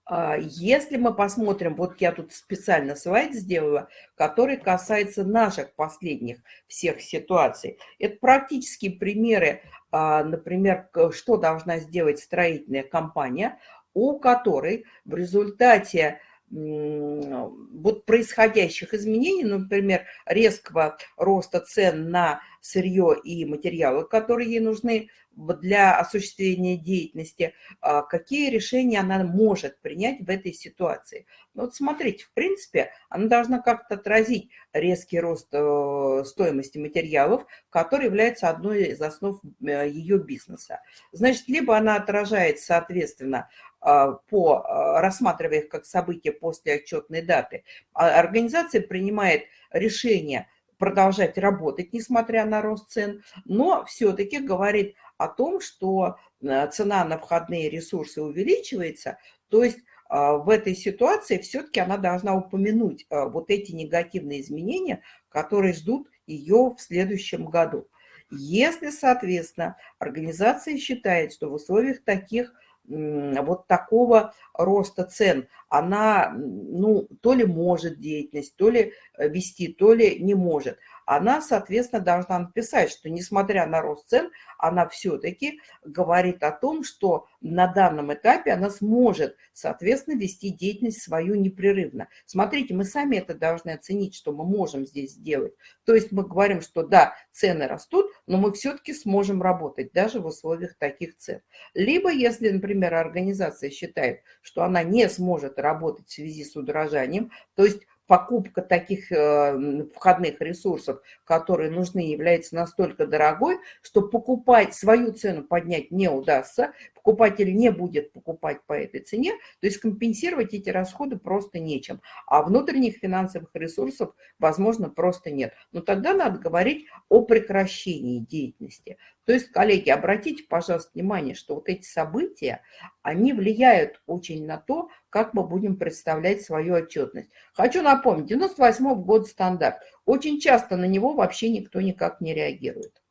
А, если мы посмотрим, вот я тут специально слайд сделала, который касается наших последних всех ситуаций. Это практические примеры, а, например, что должна сделать строительная компания, у которой в результате вот происходящих изменений, например, резкого роста цен на сырье и материалы, которые ей нужны для осуществления деятельности, а, какие решения она может принять в этой ситуации. Ну, вот смотрите, в принципе, она должна как-то отразить резкий рост э, стоимости материалов, который является одной из основ э, ее бизнеса. Значит, либо она отражает, соответственно, а, по, а, рассматривая их как события после отчетной даты, организация принимает решение продолжать работать, несмотря на рост цен, но все-таки говорит о том, что э, цена на входные ресурсы увеличивается, то есть а, в этой ситуации все-таки она должна упомянуть а, вот эти негативные изменения, которые ждут ее в следующем году. Если, соответственно, организация считает, что в условиях таких вот такого роста цен, она, ну, то ли может деятельность, то ли э, вести, то ли не может – она, соответственно, должна написать, что несмотря на рост цен, она все-таки говорит о том, что на данном этапе она сможет, соответственно, вести деятельность свою непрерывно. Смотрите, мы сами это должны оценить, что мы можем здесь сделать. То есть мы говорим, что да, цены растут, но мы все-таки сможем работать даже в условиях таких цен. Либо, если, например, организация считает, что она не сможет работать в связи с удорожанием, то есть покупка таких э, входных ресурсов, которые нужны, является настолько дорогой, что покупать свою цену поднять не удастся, покупатель не будет покупать по этой цене, то есть компенсировать эти расходы просто нечем. А внутренних финансовых ресурсов, возможно, просто нет. Но тогда надо говорить о прекращении деятельности. То есть, коллеги, обратите, пожалуйста, внимание, что вот эти события, они влияют очень на то, как мы будем представлять свою отчетность. Хочу напомнить, 98 год стандарт. Очень часто на него вообще никто никак не реагирует.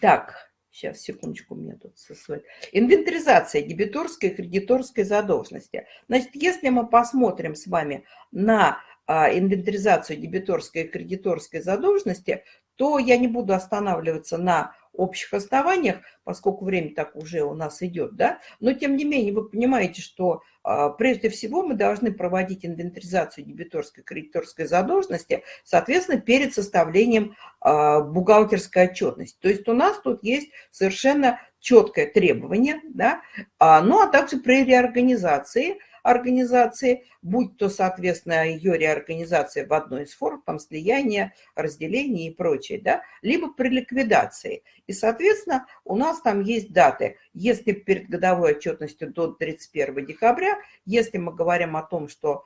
Так, Сейчас, секундочку, у меня тут свой. Инвентаризация дебиторской и кредиторской задолженности. Значит, если мы посмотрим с вами на а, инвентаризацию дебиторской и кредиторской задолженности, то я не буду останавливаться на общих основаниях, поскольку время так уже у нас идет, да, но тем не менее вы понимаете, что а, прежде всего мы должны проводить инвентаризацию дебиторской кредиторской задолженности, соответственно, перед составлением а, бухгалтерской отчетности. То есть у нас тут есть совершенно четкое требование, да, а, ну а также при реорганизации – организации, будь то, соответственно, ее реорганизация в одной из форм, там, слияние, разделение и прочее, да, либо при ликвидации. И, соответственно, у нас там есть даты. Если перед годовой отчетностью до 31 декабря, если мы говорим о том, что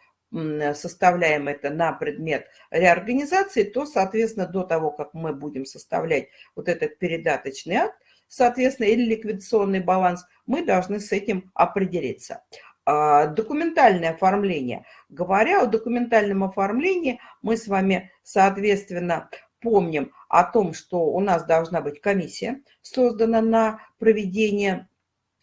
составляем это на предмет реорганизации, то, соответственно, до того, как мы будем составлять вот этот передаточный акт, соответственно, или ликвидационный баланс, мы должны с этим определиться. А, документальное оформление. Говоря о документальном оформлении, мы с вами, соответственно, помним о том, что у нас должна быть комиссия, создана на проведение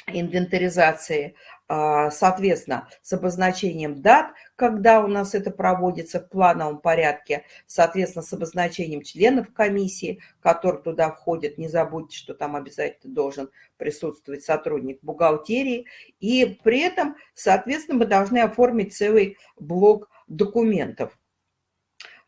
инвентаризации, а, соответственно, с обозначением дат, когда у нас это проводится в плановом порядке, соответственно, с обозначением членов комиссии, которые туда входят. Не забудьте, что там обязательно должен присутствовать сотрудник бухгалтерии. И при этом, соответственно, мы должны оформить целый блок документов.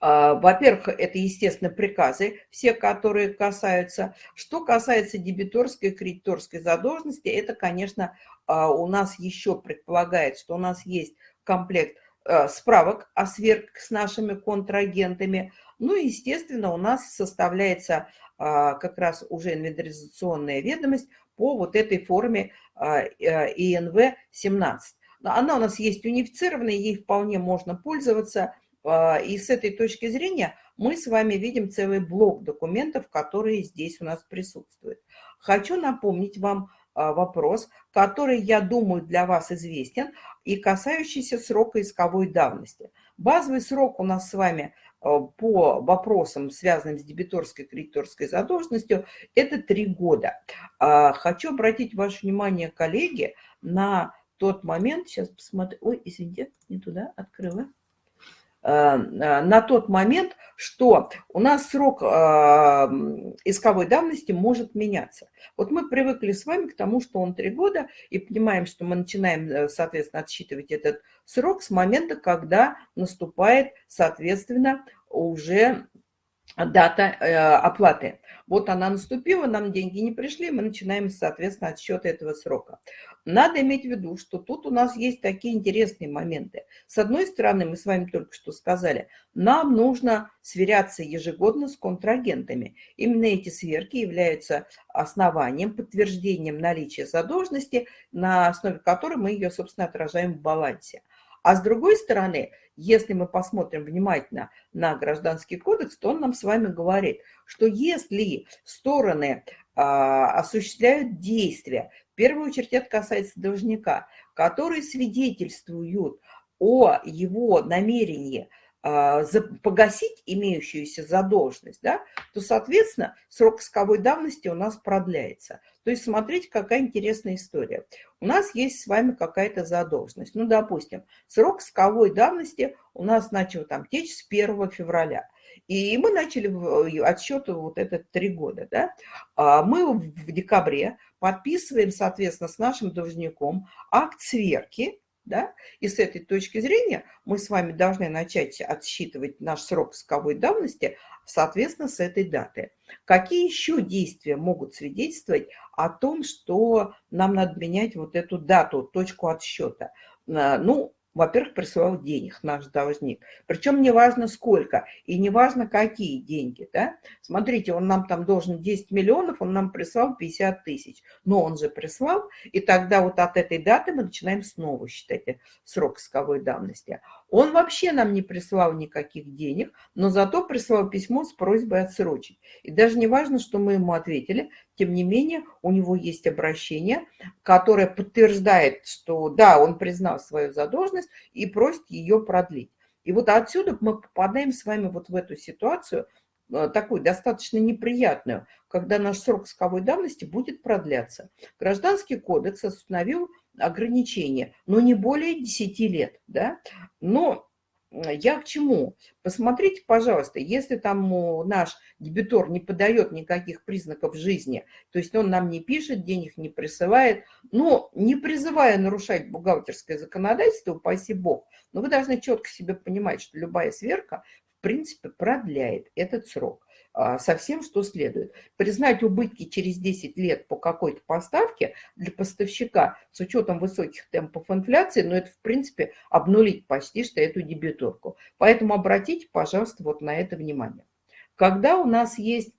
А, во-первых, это, естественно, приказы, все, которые касаются. Что касается дебиторской и кредиторской задолженности, это, конечно, а, у нас еще предполагает, что у нас есть комплект а, справок о сверх с нашими контрагентами. Ну естественно, у нас составляется как раз уже инвентаризационная ведомость по вот этой форме ИНВ-17. Она у нас есть унифицированная, ей вполне можно пользоваться – и с этой точки зрения мы с вами видим целый блок документов, которые здесь у нас присутствуют. Хочу напомнить вам а, вопрос, который, я думаю, для вас известен и касающийся срока исковой давности. Базовый срок у нас с вами а, по вопросам, связанным с дебиторской кредиторской задолженностью, это три года. Хочу обратить ваше внимание, коллеги, на тот момент, сейчас посмотрю, ой, извините, не туда открыла. Э, на тот момент, что у нас срок э, исковой давности может меняться. Вот мы привыкли с вами к тому, что он три года, и понимаем, что мы начинаем, э, соответственно, отсчитывать этот срок с момента, когда наступает, соответственно, уже дата оплаты. Вот она наступила, нам деньги не пришли, мы начинаем, соответственно, отсчет этого срока. Надо иметь в виду, что тут у нас есть такие интересные моменты. С одной стороны, мы с вами только что сказали, нам нужно сверяться ежегодно с контрагентами. Именно эти сверки являются основанием, подтверждением наличия задолженности, на основе которой мы ее, собственно, отражаем в балансе. А с другой стороны, если мы посмотрим внимательно на Гражданский кодекс, то он нам с вами говорит, что если стороны а, осуществляют действия, в первую очередь это касается должника, которые свидетельствуют о его намерении погасить имеющуюся задолженность, да, то, соответственно, срок исковой давности у нас продляется. То есть смотрите, какая интересная история. У нас есть с вами какая-то задолженность. Ну, допустим, срок исковой давности у нас начал там течь с 1 февраля. И мы начали э, отсчет вот этот три года. Да? А мы в декабре подписываем, соответственно, с нашим должником акт сверки, да? И с этой точки зрения мы с вами должны начать отсчитывать наш срок исковой давности, соответственно, с этой даты. Какие еще действия могут свидетельствовать о том, что нам надо менять вот эту дату, точку отсчета? А, ну, во-первых, присылал денег наш должник. Причем не важно сколько и не важно какие деньги. Да? Смотрите, он нам там должен 10 миллионов, он нам прислал 50 тысяч. Но он же прислал, и тогда вот от этой даты мы начинаем снова считать срок исковой давности. Он вообще нам не прислал никаких денег, но зато прислал письмо с просьбой отсрочить. И даже не важно, что мы ему ответили, тем не менее у него есть обращение, которое подтверждает, что да, он признал свою задолженность и просит ее продлить. И вот отсюда мы попадаем с вами вот в эту ситуацию, э, такую достаточно неприятную, когда наш срок исковой давности будет продляться. Гражданский кодекс установил ограничение, но не более 10 лет. Да? Но я к чему? Посмотрите, пожалуйста, если там наш дебитор не подает никаких признаков жизни, то есть он нам не пишет, денег не присылает, но не призывая нарушать бухгалтерское законодательство, упаси бог, но вы должны четко себе понимать, что любая сверка в принципе продляет этот срок. А, со всем, что следует. Признать убытки через 10 лет по какой-то поставке для поставщика с учетом высоких темпов инфляции, но ну, это, в принципе, обнулить почти что эту дебиторку. Поэтому обратите, пожалуйста, вот на это внимание. Когда у нас есть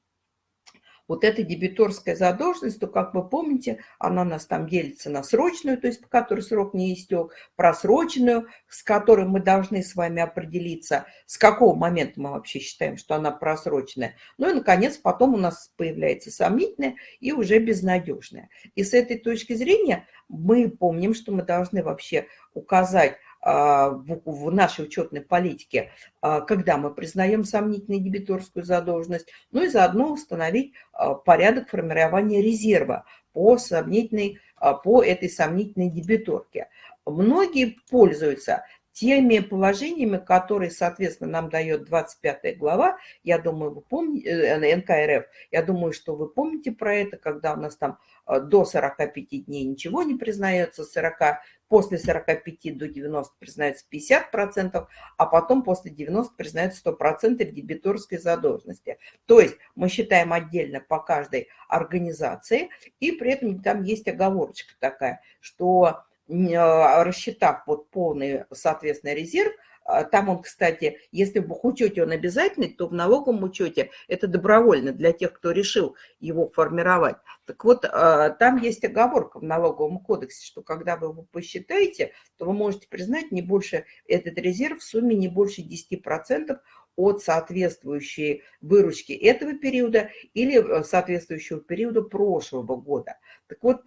вот эта дебиторская задолженность, то, как вы помните, она у нас там делится на срочную, то есть по которой срок не истек, просроченную, с которой мы должны с вами определиться, с какого момента мы вообще считаем, что она просроченная. Ну и, наконец, потом у нас появляется сомнительная и уже безнадежная. И с этой точки зрения мы помним, что мы должны вообще указать в нашей учетной политике, а, когда мы признаем сомнительную дебиторскую задолженность, ну и заодно установить а, порядок формирования резерва по, сомнительной, по этой сомнительной дебиторке. Многие пользуются теми положениями, которые, соответственно, нам дает 25 глава, я думаю, вы помните, э, НКРФ, я думаю, что вы помните про это, когда у нас там э, до 45 дней ничего не признается, 40, после 45 до 90 признается 50%, а потом после 90 признается 100% дебиторской задолженности. То есть мы считаем отдельно по каждой организации, и при этом там есть оговорочка такая, что рассчитав вот полный, соответственно, резерв, а, там он, кстати, если в учете он обязательный, то в налоговом учете это добровольно для тех, кто решил его формировать. Так вот, а, там есть оговорка в налоговом кодексе, что когда вы его посчитаете, то вы можете признать не больше, этот резерв в сумме не больше 10% от соответствующей выручки этого периода или э, соответствующего периода прошлого года. Так вот,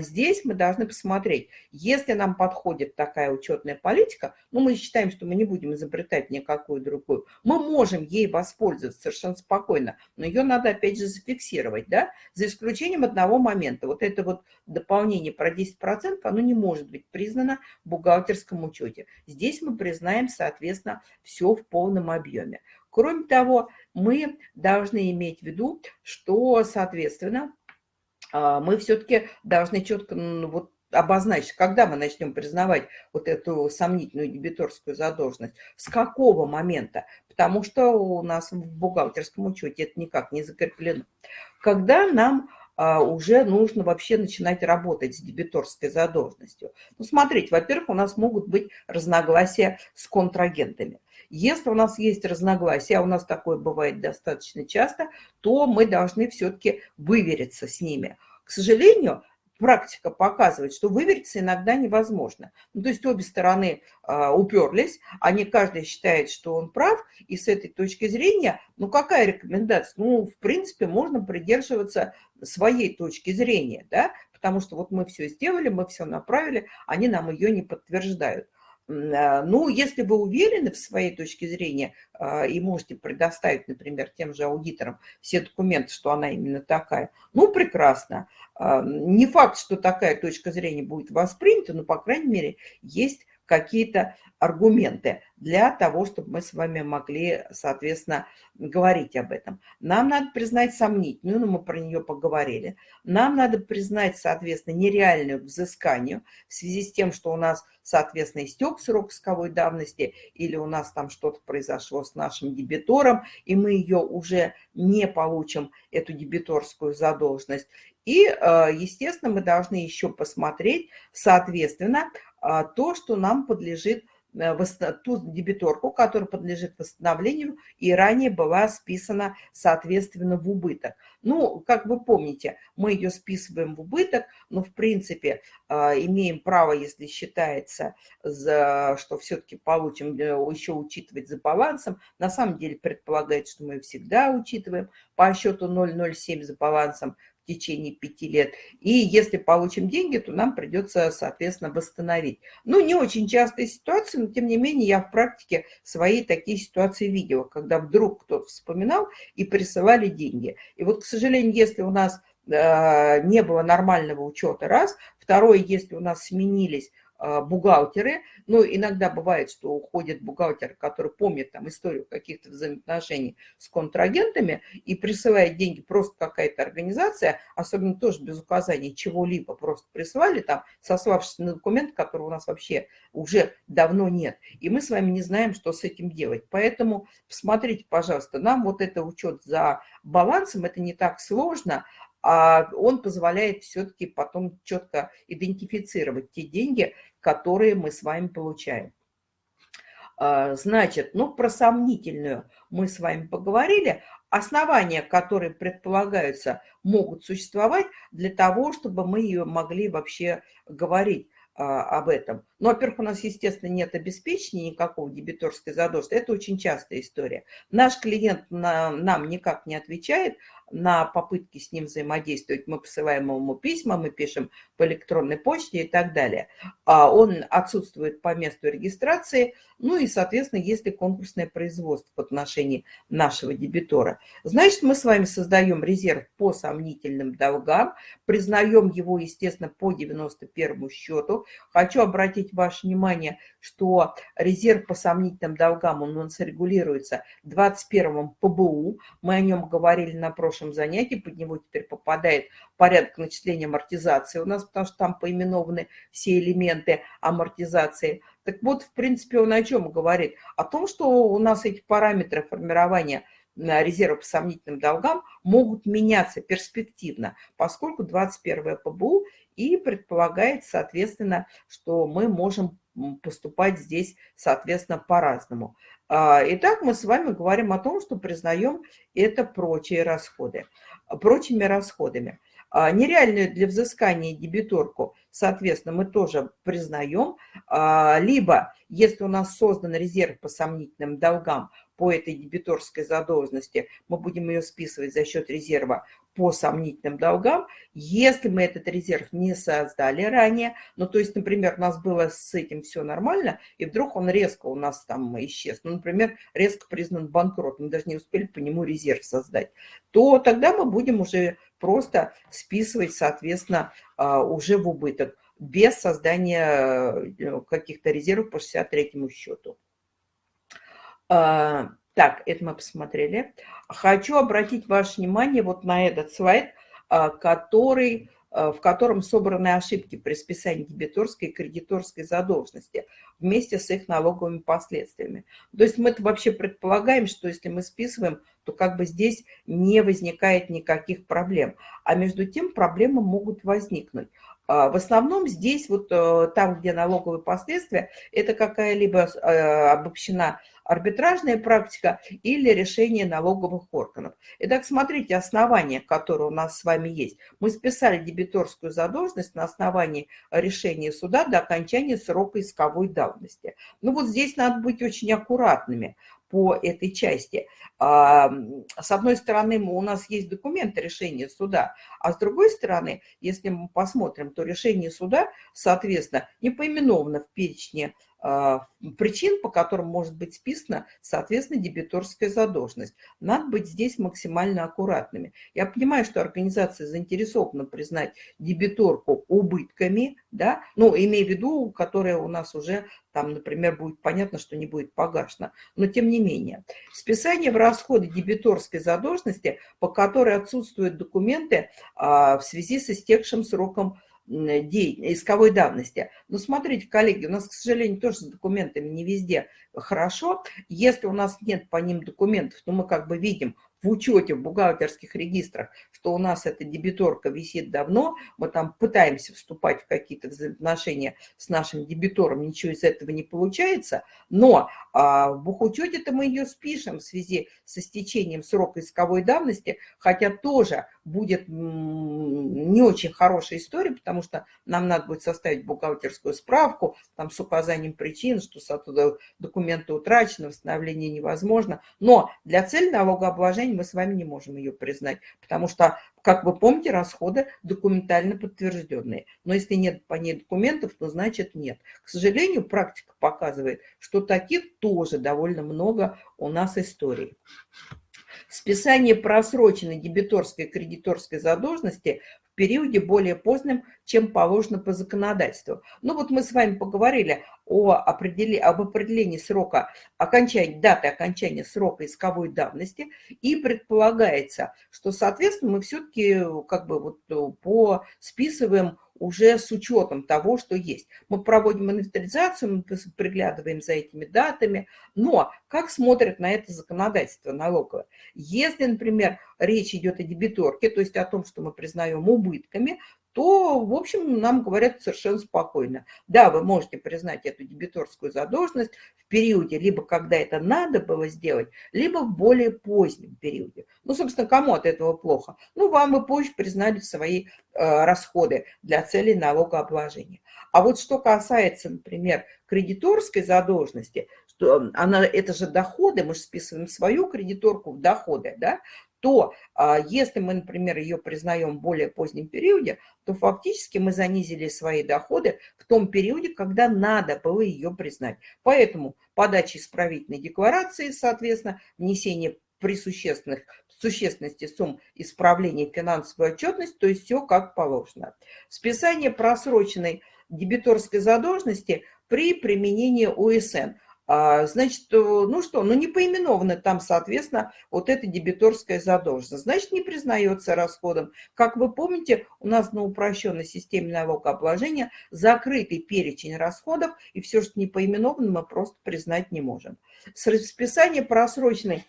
здесь мы должны посмотреть, если нам подходит такая учетная политика, ну, мы считаем, что мы не будем изобретать никакую другую, мы можем ей воспользоваться совершенно спокойно, но ее надо, опять же, зафиксировать, да, за исключением одного момента. Вот это вот дополнение про 10%, оно не может быть признано в бухгалтерском учете. Здесь мы признаем, соответственно, все в полном объеме. Кроме того, мы должны иметь в виду, что, соответственно, мы все-таки должны четко вот, обозначить, когда мы начнем признавать вот эту сомнительную дебиторскую задолженность, с какого момента, потому что у нас в бухгалтерском учете это никак не закреплено. Когда нам а, уже нужно вообще начинать работать с дебиторской задолженностью. Ну, смотрите, во-первых, у нас могут быть разногласия с контрагентами. Если у нас есть разногласия, а у нас такое бывает достаточно часто, то мы должны все-таки вывериться с ними. К сожалению, практика показывает, что вывериться иногда невозможно. Ну, то есть обе стороны э, уперлись, они каждый считает, что он прав, и с этой точки зрения, ну, какая рекомендация? Ну, в принципе, можно придерживаться своей точки зрения, да, потому что вот мы все сделали, мы все направили, они нам ее не подтверждают. А, ну, если вы уверены в своей точке зрения а, и можете предоставить, например, тем же аудиторам все документы, что она именно такая, ну, прекрасно. А, не факт, что такая точка зрения будет воспринята, но, по крайней мере, есть какие-то аргументы для того, чтобы мы с вами могли, соответственно, говорить об этом. Нам надо признать сомнительную, но мы про нее поговорили. Нам надо признать, соответственно, нереальную к взысканию в связи с тем, что у нас, соответственно, истек срок исковой давности или у нас там что-то произошло с нашим дебитором, и мы ее уже не получим, эту дебиторскую задолженность. И, э, естественно, мы должны еще посмотреть, соответственно, то, что нам подлежит, э, ту дебиторку, которая подлежит восстановлению и ранее была списана, соответственно, в убыток. Ну, как вы помните, мы ее списываем в убыток, но, в принципе, а, имеем право, если считается, что все-таки получим, э, еще учитывать за балансом. На самом деле предполагается, что мы всегда учитываем по счету 0,07 за балансом в течение пяти лет. И если получим деньги, то нам придется, соответственно, восстановить. Ну, не очень частая ситуация, но тем не менее я в практике свои такие ситуации видела, когда вдруг кто-то вспоминал и присылали деньги. И вот, к сожалению, если у нас э, не было нормального учета, раз. Второе, если у нас сменились бухгалтеры. Ну, иногда бывает, что уходит бухгалтер, который помнит там историю каких-то взаимоотношений с контрагентами и присылает деньги просто какая-то организация, особенно тоже без указания чего-либо, просто присылали там, сославшись на документ, который у нас вообще уже давно нет. И мы с вами не знаем, что с этим делать. Поэтому посмотрите, пожалуйста, нам вот это учет за балансом, это не так сложно, а он позволяет все-таки потом четко идентифицировать те деньги, которые мы с вами получаем. А, значит, ну, про сомнительную мы с вами поговорили. Основания, которые предполагаются, могут существовать для того, чтобы мы ее могли вообще говорить а, об этом. Ну, во-первых, у нас, естественно, нет обеспечения никакого дебиторской задолженности. Это очень частая история. Наш клиент на, нам никак не отвечает, на попытки с ним взаимодействовать. Мы посылаем ему письма, мы пишем по электронной почте и так далее. А он отсутствует по месту регистрации, ну и, соответственно, если конкурсное производство в отношении нашего дебитора. Значит, мы с вами создаем резерв по сомнительным долгам, признаем его, естественно, по 91 счету. Хочу обратить ваше внимание, что резерв по сомнительным долгам, он у нас регулируется 21 ПБУ. Мы о нем говорили на прошлом занятии, под него теперь попадает порядок начисления амортизации у нас, потому что там поименованы все элементы амортизации. Так вот, в принципе, он о чем говорит? О том, что у нас эти параметры формирования резерва по сомнительным долгам могут меняться перспективно, поскольку 21 ПБУ и предполагает, соответственно, что мы можем поступать здесь, соответственно, по-разному. А, итак, мы с вами говорим о том, что признаем это прочие расходы, прочими расходами. А, нереальную для взыскания дебиторку, соответственно, мы тоже признаем. А, либо, если у нас создан резерв по сомнительным долгам, по этой дебиторской задолженности, мы будем ее списывать за счет резерва по сомнительным долгам, если мы этот резерв не создали ранее, ну, то есть, например, у нас было с этим все нормально, и вдруг он резко у нас там исчез, ну, например, резко признан банкротом, мы даже не успели по нему резерв создать, то тогда мы будем уже просто списывать, соответственно, а, уже в убыток, без создания э, каких-то резервов по 63 счету. Так, это мы посмотрели. Хочу обратить ваше внимание вот на этот слайд, а, который, а, в котором собраны ошибки при списании дебиторской и кредиторской задолженности вместе с их налоговыми последствиями. То есть мы вообще предполагаем, что если мы списываем, то как бы здесь не возникает никаких проблем. А между тем проблемы могут возникнуть. А, в основном здесь, вот э, там, где налоговые последствия, это какая-либо э, обобщена арбитражная практика или решение налоговых органов. Итак, смотрите основания, которые у нас с вами есть. Мы списали дебиторскую задолженность на основании решения суда до окончания срока исковой давности. Ну вот здесь надо быть очень аккуратными по этой части. А, с одной стороны, у нас есть документы решения суда, а с другой стороны, если мы посмотрим, то решение суда, соответственно, не поименовано в перечне причин, по которым может быть списана, соответственно, дебиторская задолженность. Надо быть здесь максимально аккуратными. Я понимаю, что организация заинтересована признать дебиторку убытками, да, ну, имея в виду, которая у нас уже там, например, будет понятно, что не будет погашена. Но тем не менее, списание в расходы дебиторской задолженности, по которой отсутствуют документы а, в связи с истекшим сроком исковой давности. Но смотрите, коллеги, у нас, к сожалению, тоже с документами не везде хорошо. Если у нас нет по ним документов, то мы как бы видим в учете, в бухгалтерских регистрах, что у нас эта дебиторка висит давно, мы там пытаемся вступать в какие-то взаимоотношения с нашим дебитором, ничего из этого не получается, но а, в бухучете-то мы ее спишем в связи с истечением срока исковой давности, хотя тоже будет не очень хорошая история, потому что нам надо будет составить бухгалтерскую справку там с указанием причин, что оттуда документы утрачены, восстановление невозможно, но для цели налогообложения мы с вами не можем ее признать, потому что, как вы помните, расходы документально подтвержденные. Но если нет по ней документов, то значит нет. К сожалению, практика показывает, что таких тоже довольно много у нас историй. Списание просроченной дебиторской и кредиторской задолженности в периоде более позднем, чем положено по законодательству. Ну вот мы с вами поговорили о определи... об определении срока окончания, даты окончания срока исковой давности, и предполагается, что, соответственно, мы все-таки как бы вот по списываем уже с учетом того, что есть. Мы проводим инвентаризацию, мы приглядываем за этими датами, но как смотрят на это законодательство налоговое? Если, например, речь идет о дебиторке, то есть о том, что мы признаем убытками, то, в общем, нам говорят совершенно спокойно. Да, вы можете признать эту дебиторскую задолженность в периоде, либо когда это надо было сделать, либо в более позднем периоде. Ну, собственно, кому от этого плохо? Ну, вам вы позже признали свои э, расходы для целей налогообложения. А вот что касается, например, кредиторской задолженности, что она, это же доходы, мы же списываем свою кредиторку в доходы, да, то а, если мы, например, ее признаем в более позднем периоде, то фактически мы занизили свои доходы в том периоде, когда надо было ее признать. Поэтому подача исправительной декларации, соответственно, внесение при существенных, существенности сумм исправления финансовой отчетности, то есть все как положено. Списание просроченной дебиторской задолженности при применении ОСН. А, значит, э, ну что, ну не поименованы там, соответственно, вот эта дебиторская задолженность. Значит, не признается расходом. Как вы помните, у нас на упрощенной системе налогообложения закрытый перечень расходов, и все, что не поименовано, мы просто признать не можем. Списание просроченной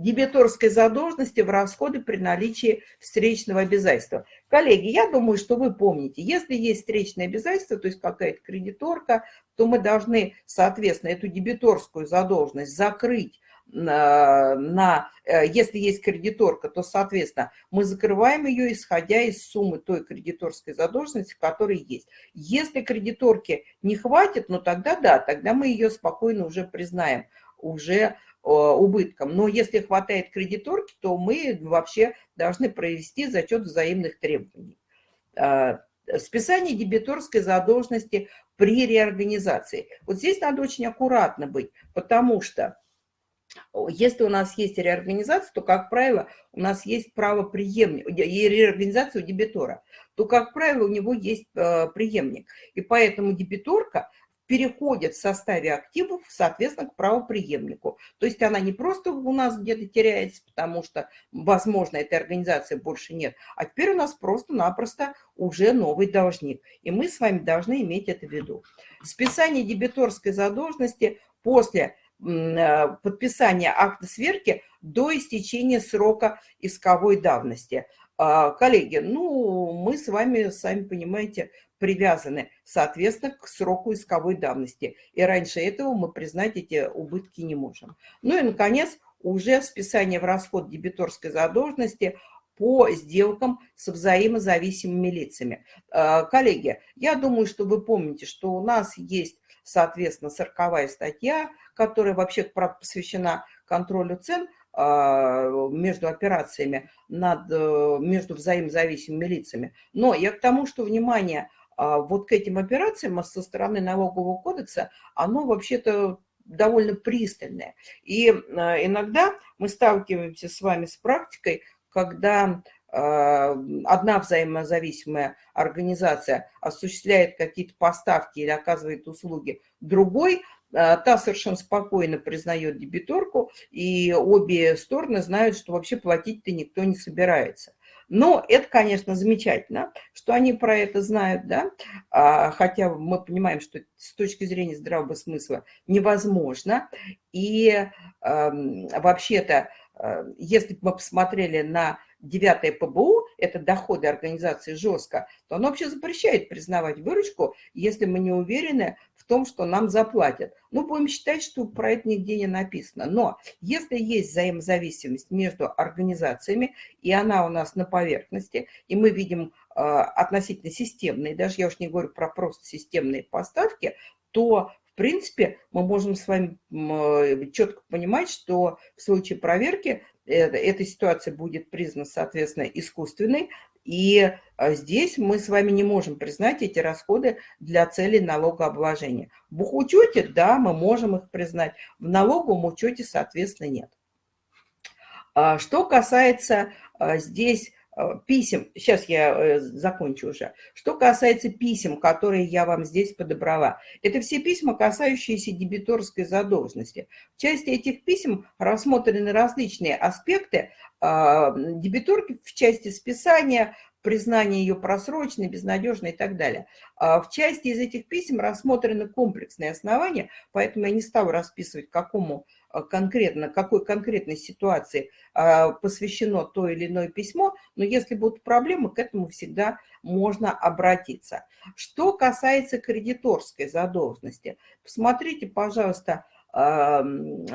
дебиторской задолженности в расходы при наличии встречного обязательства. Коллеги, я думаю, что вы помните, если есть встречное обязательство, то есть какая-то кредиторка, то мы должны, соответственно, эту дебиторскую задолженность закрыть на, на, э, если есть кредиторка, то, соответственно, мы закрываем ее, исходя из суммы той кредиторской задолженности, которая есть. Если кредиторки не хватит, ну тогда да, тогда мы ее спокойно уже признаем, уже Э, убытком. Но если хватает кредиторки, то мы вообще должны провести зачет взаимных требований. А, списание дебиторской задолженности при реорганизации. Вот здесь надо очень аккуратно быть, потому что если у нас есть реорганизация, то, как правило, у нас есть право преемника, и реорганизация у дебитора, то, как правило, у него есть э, преемник. И поэтому дебиторка переходит в составе активов, соответственно, к правоприемнику. То есть она не просто у нас где-то теряется, потому что, возможно, этой организации больше нет, а теперь у нас просто-напросто уже новый должник. И мы с вами должны иметь это в виду. Списание дебиторской задолженности после э, подписания акта сверки до истечения срока исковой давности – А, коллеги, ну, мы с вами, сами понимаете, привязаны, соответственно, к сроку исковой давности. И раньше этого мы признать эти убытки не можем. Ну и, наконец, уже списание в расход дебиторской задолженности по сделкам с взаимозависимыми лицами. А, коллеги, я думаю, что вы помните, что у нас есть, соответственно, 40 статья, которая вообще посвящена контролю цен – а, между операциями над, э, между взаимозависимыми лицами. Но я к тому, что внимание вот к этим операциям со стороны налогового кодекса, оно вообще-то довольно пристальное. И а, иногда мы сталкиваемся с вами с практикой, когда одна взаимозависимая организация осуществляет какие-то поставки или оказывает услуги другой, а, та совершенно спокойно признает дебиторку, и обе стороны знают, что вообще платить-то никто не собирается. Но это, конечно, замечательно, что они про это знают, да, а, хотя мы понимаем, что с точки зрения здравого смысла невозможно. И э, вообще-то, э, если бы мы посмотрели на девятое ПБУ, это доходы организации жестко, то оно вообще запрещает признавать выручку, если мы не уверены том, что нам заплатят. Ну, будем считать, что про это нигде не написано. Но если есть взаимозависимость между организациями, и она у нас на поверхности, и мы видим э, относительно системные, даже я уж не говорю про просто системные поставки, то в принципе, мы можем с вами э, четко понимать, что в случае проверки эта ситуация будет признана, соответственно, искусственной, и а, здесь мы с вами не можем признать эти расходы для целей налогообложения. В бухучете, да, мы можем их признать, в налоговом учете, соответственно, нет. А, что касается а, здесь Э, писем, сейчас я э, закончу уже. Что касается писем, которые я вам здесь подобрала, это все письма, касающиеся дебиторской задолженности. В части этих писем рассмотрены различные аспекты а, дебиторки в части списания, признания ее просроченной, безнадежной и так далее. А, в части из этих писем рассмотрены комплексные основания, поэтому я не стала расписывать, какому конкретно, какой конкретной ситуации а, посвящено то или иное письмо, но если будут проблемы, к этому всегда можно обратиться. Что касается кредиторской задолженности, посмотрите, пожалуйста, на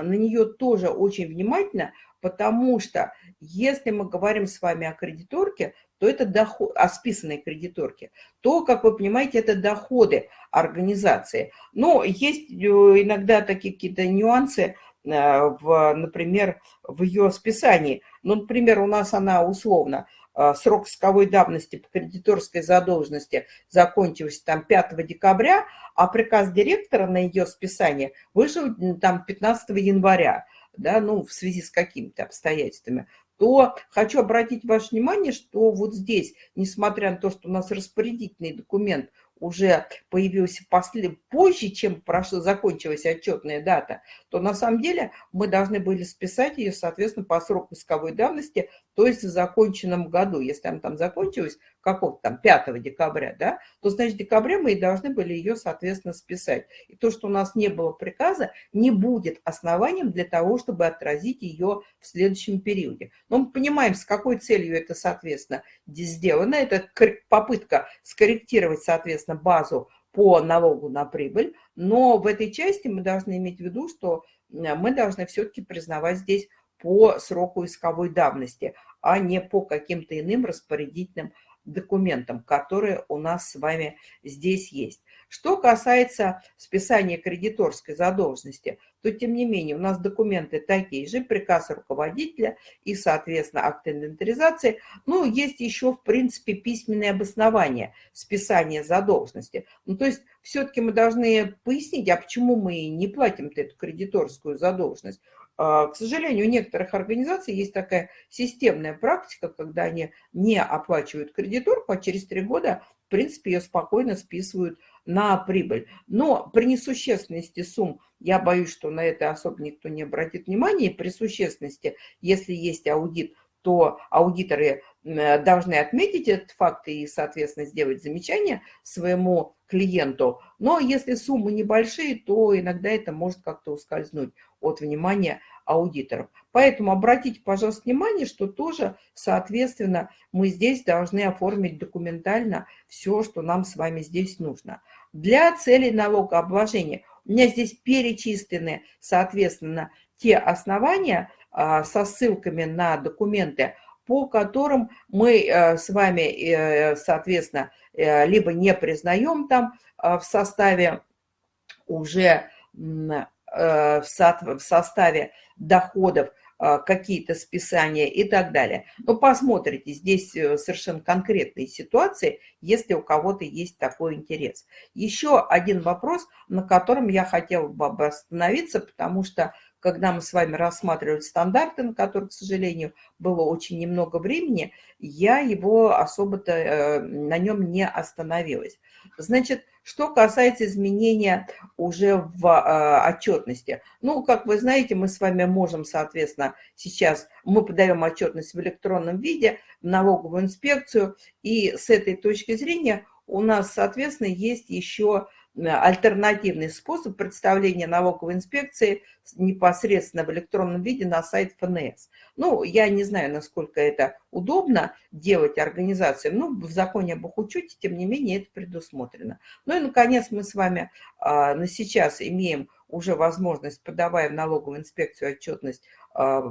нее тоже очень внимательно, потому что если мы говорим с вами о кредиторке, то это доход, о списанной кредиторке, то, как вы понимаете, это доходы организации. Но есть э, иногда такие какие-то нюансы, в, например, в ее списании. Ну, например, у нас она условно э, срок исковой давности по кредиторской задолженности закончился там 5 декабря, а приказ директора на ее списание вышел там 15 января, да, ну, в связи с какими-то обстоятельствами то хочу обратить ваше внимание, что вот здесь, несмотря на то, что у нас распорядительный документ уже появился после, позже, чем прошла, закончилась отчетная дата, то на самом деле мы должны были списать ее, соответственно, по сроку исковой давности, то есть в законченном году. Если она там закончилась какого-то там 5 декабря, да, то, значит, в декабре мы и должны были ее, соответственно, списать. И то, что у нас не было приказа, не будет основанием для того, чтобы отразить ее в следующем периоде. Но мы понимаем, с какой целью это, соответственно, сделано. Это попытка скорректировать, соответственно, базу по налогу на прибыль, но в этой части мы должны иметь в виду, что мы должны все-таки признавать здесь по сроку исковой давности, а не по каким-то иным распорядительным документам, которые у нас с вами здесь есть. Что касается списания кредиторской задолженности, то, тем не менее, у нас документы такие же, приказ руководителя и, соответственно, акт инвентаризации. Ну, есть еще, в принципе, письменное обоснование списания задолженности. Ну, то есть, все-таки мы должны пояснить, а почему мы не платим эту кредиторскую задолженность. А, к сожалению, у некоторых организаций есть такая системная практика, когда они не оплачивают кредиторку, а через три года, в принципе, ее спокойно списывают на прибыль. Но при несущественности сумм, я боюсь, что на это особо никто не обратит внимания, при существенности, если есть аудит, то аудиторы должны отметить этот факт и, соответственно, сделать замечание своему клиенту. Но если суммы небольшие, то иногда это может как-то ускользнуть от внимания аудиторов. Поэтому обратите, пожалуйста, внимание, что тоже, соответственно, мы здесь должны оформить документально все, что нам с вами здесь нужно. Для целей налогообложения у меня здесь перечислены, соответственно, те основания а, со ссылками на документы, по которым мы э, с вами, э, соответственно, э, либо не признаем там в составе уже в составе доходов какие-то списания и так далее. Но посмотрите, здесь совершенно конкретные ситуации, если у кого-то есть такой интерес. Еще один вопрос, на котором я хотела бы остановиться, потому что когда мы с вами рассматривали стандарты, на которых, к сожалению, было очень немного времени, я его особо-то э, на нем не остановилась. Значит, что касается изменения уже в э, отчетности. Ну, как вы знаете, мы с вами можем, соответственно, сейчас мы подаем отчетность в электронном виде в налоговую инспекцию, и с этой точки зрения у нас, соответственно, есть еще альтернативный способ представления налоговой инспекции непосредственно в электронном виде на сайт ФНС. Ну, я не знаю, насколько это удобно делать организациям, но в законе об их учете, тем не менее, это предусмотрено. Ну и, наконец, мы с вами а, на сейчас имеем уже возможность, подавая в налоговую инспекцию отчетность, а,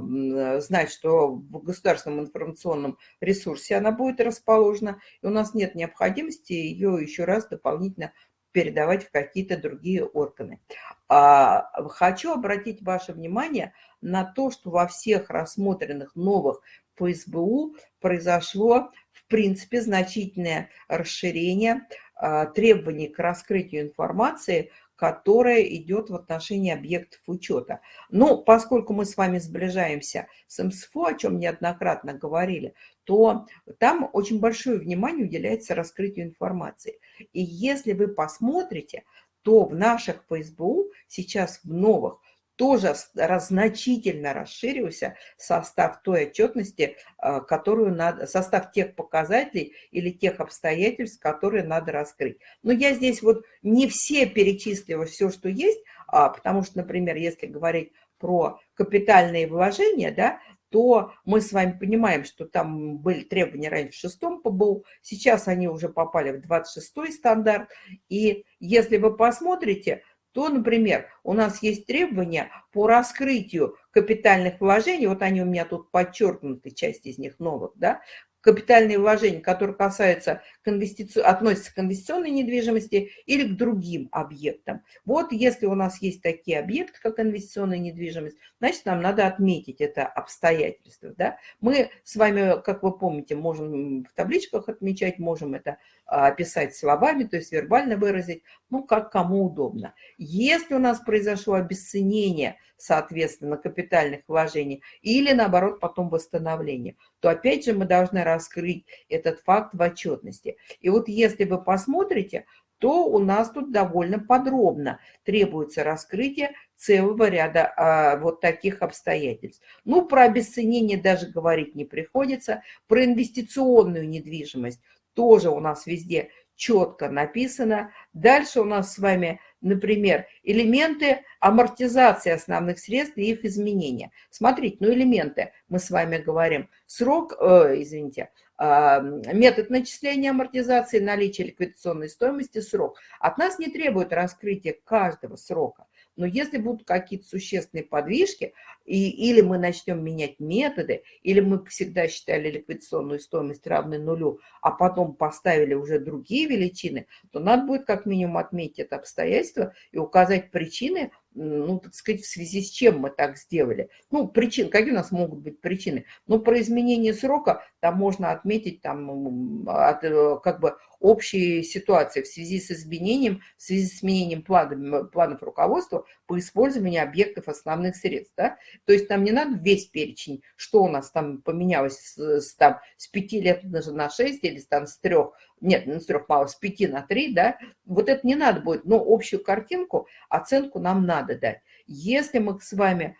знать, что в государственном информационном ресурсе она будет расположена, и у нас нет необходимости ее еще раз дополнительно передавать в какие-то другие органы. А, хочу обратить ваше внимание на то, что во всех рассмотренных новых по СБУ произошло, в принципе, значительное расширение а, требований к раскрытию информации – которая идет в отношении объектов учета. Но поскольку мы с вами сближаемся с МСФО, о чем неоднократно говорили, то там очень большое внимание уделяется раскрытию информации. И если вы посмотрите, то в наших ФСБУ сейчас в новых тоже значительно расширился состав той отчетности, а, которую надо, состав тех показателей или тех обстоятельств, которые надо раскрыть. Но я здесь вот не все перечислила все, что есть, а, потому что, например, если говорить про капитальные вложения, да, то мы с вами понимаем, что там были требования раньше в шестом ПБУ, сейчас они уже попали в 26 стандарт. И если вы посмотрите, то, например, у нас есть требования по раскрытию капитальных вложений, вот они у меня тут подчеркнуты, часть из них новых, да, капитальные вложения, которые касаются к инвестици... относятся к инвестиционной недвижимости или к другим объектам. Вот если у нас есть такие объекты, как инвестиционная недвижимость, значит, нам надо отметить это обстоятельство. Да? Мы с вами, как вы помните, можем в табличках отмечать, можем это а, описать словами, то есть вербально выразить, ну, как кому удобно. Если у нас произошло обесценение, соответственно, капитальных вложений или, наоборот, потом восстановление, то опять же мы должны раскрыть этот факт в отчетности. И вот если вы посмотрите, то у нас тут довольно подробно требуется раскрытие целого ряда а, вот таких обстоятельств. Ну, про обесценение даже говорить не приходится. Про инвестиционную недвижимость тоже у нас везде четко написано. Дальше у нас с вами, например, элементы амортизации основных средств и их изменения. Смотрите, ну элементы, мы с вами говорим, срок, э, извините, э, метод начисления амортизации, наличие ликвидационной стоимости, срок. От нас не требует раскрытия каждого срока. Но если будут какие-то существенные подвижки, и, или мы начнем менять методы, или мы всегда считали ликвидационную стоимость равной нулю, а потом поставили уже другие величины, то надо будет как минимум отметить это обстоятельство и указать причины, ну, так сказать, в связи с чем мы так сделали. Ну, причин, какие у нас могут быть причины? Ну, про изменение срока там можно отметить там от, э, как бы общие ситуации в связи с изменением, в связи с изменением планов, планов руководства по использованию объектов основных средств. Да? То есть нам не надо весь перечень, что у нас там поменялось с, там, с 5 лет на 6 или там с 3 нет, ну, с трех мало, с пяти на три, да, вот это не надо будет, но общую картинку, оценку нам надо дать. Если мы с вами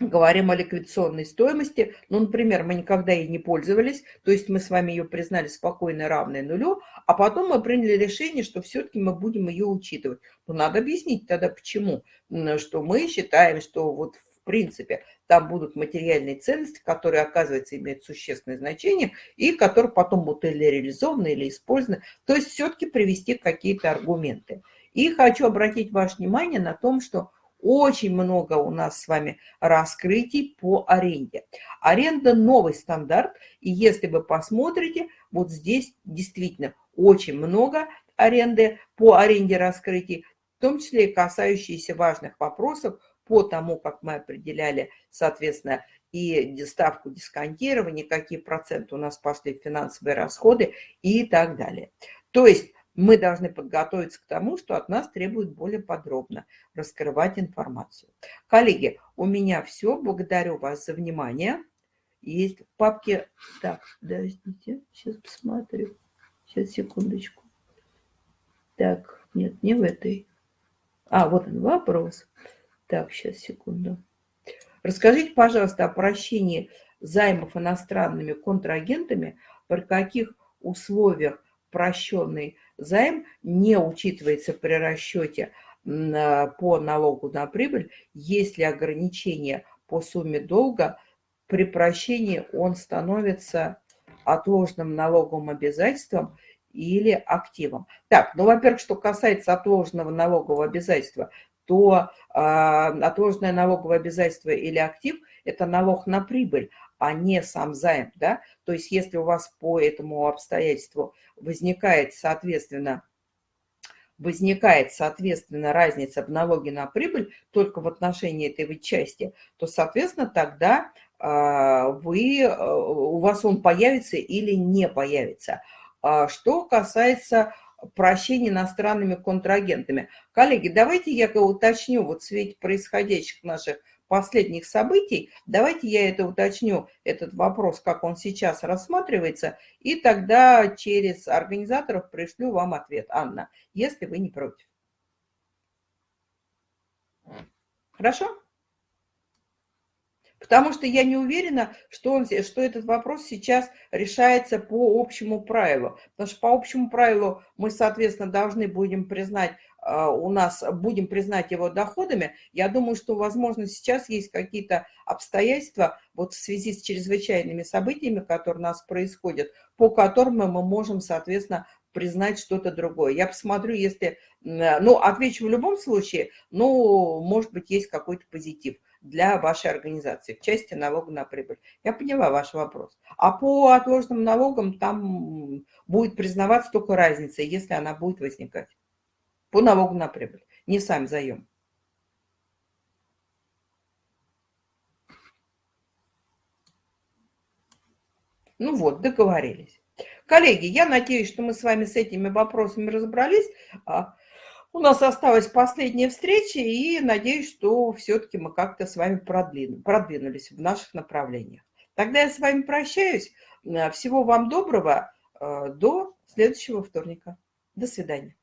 говорим о ликвидационной стоимости, ну, например, мы никогда ей не пользовались, то есть мы с вами ее признали спокойно равной нулю, а потом мы приняли решение, что все-таки мы будем ее учитывать. Но надо объяснить тогда, почему, что мы считаем, что вот в принципе там будут материальные ценности, которые, оказывается, имеют существенное значение и которые потом будут или реализованы, или использованы. То есть все-таки привести какие-то аргументы. И хочу обратить ваше внимание на том, что очень много у нас с вами раскрытий по аренде. Аренда – новый стандарт, и если вы посмотрите, вот здесь действительно очень много аренды по аренде раскрытий, в том числе и касающиеся важных вопросов по тому, как мы определяли, соответственно, и ставку дисконтирования, какие проценты у нас пошли в финансовые расходы и так далее. То есть мы должны подготовиться к тому, что от нас требует более подробно раскрывать информацию. Коллеги, у меня все. Благодарю вас за внимание. Есть в папке... Так, подождите, сейчас посмотрю. Сейчас, секундочку. Так, нет, не в этой. А, вот он вопрос. Так, сейчас, секунду. Расскажите, пожалуйста, о прощении займов иностранными контрагентами, при каких условиях прощенный займ не учитывается при расчете по налогу на прибыль, если ограничение по сумме долга, при прощении он становится отложенным налоговым обязательством или активом. Так, ну, во-первых, что касается отложенного налогового обязательства, то э, отложенное налоговое обязательство или актив – это налог на прибыль, а не сам займ, да, то есть если у вас по этому обстоятельству возникает, соответственно, возникает, соответственно, разница в налоге на прибыль только в отношении этой части, то, соответственно, тогда а, вы, а, у вас он появится или не появится. А что касается прощения иностранными контрагентами. Коллеги, давайте я уточню вот в свете происходящих наших последних событий. Давайте я это уточню, этот вопрос, как он сейчас рассматривается, и тогда через организаторов пришлю вам ответ, Анна, если вы не против. Хорошо? Потому что я не уверена, что, он, что этот вопрос сейчас решается по общему правилу. Потому что по общему правилу мы, соответственно, должны будем признать, а, у нас будем признать его доходами. Я думаю, что, возможно, сейчас есть какие-то обстоятельства вот в связи с чрезвычайными событиями, которые у нас происходят, по которым мы можем, соответственно, признать что-то другое. Я посмотрю, если... Ну, отвечу в любом случае, но, может быть, есть какой-то позитив для вашей организации в части налога на прибыль. Я поняла ваш вопрос. А по отложенным налогам там будет признаваться только разница, если она будет возникать. По налогу на прибыль, не сам заем. Ну вот, договорились. Коллеги, я надеюсь, что мы с вами с этими вопросами разобрались. У нас осталась последняя встреча, и надеюсь, что все-таки мы как-то с вами продвинулись в наших направлениях. Тогда я с вами прощаюсь. Всего вам доброго. Э, до следующего вторника. До свидания.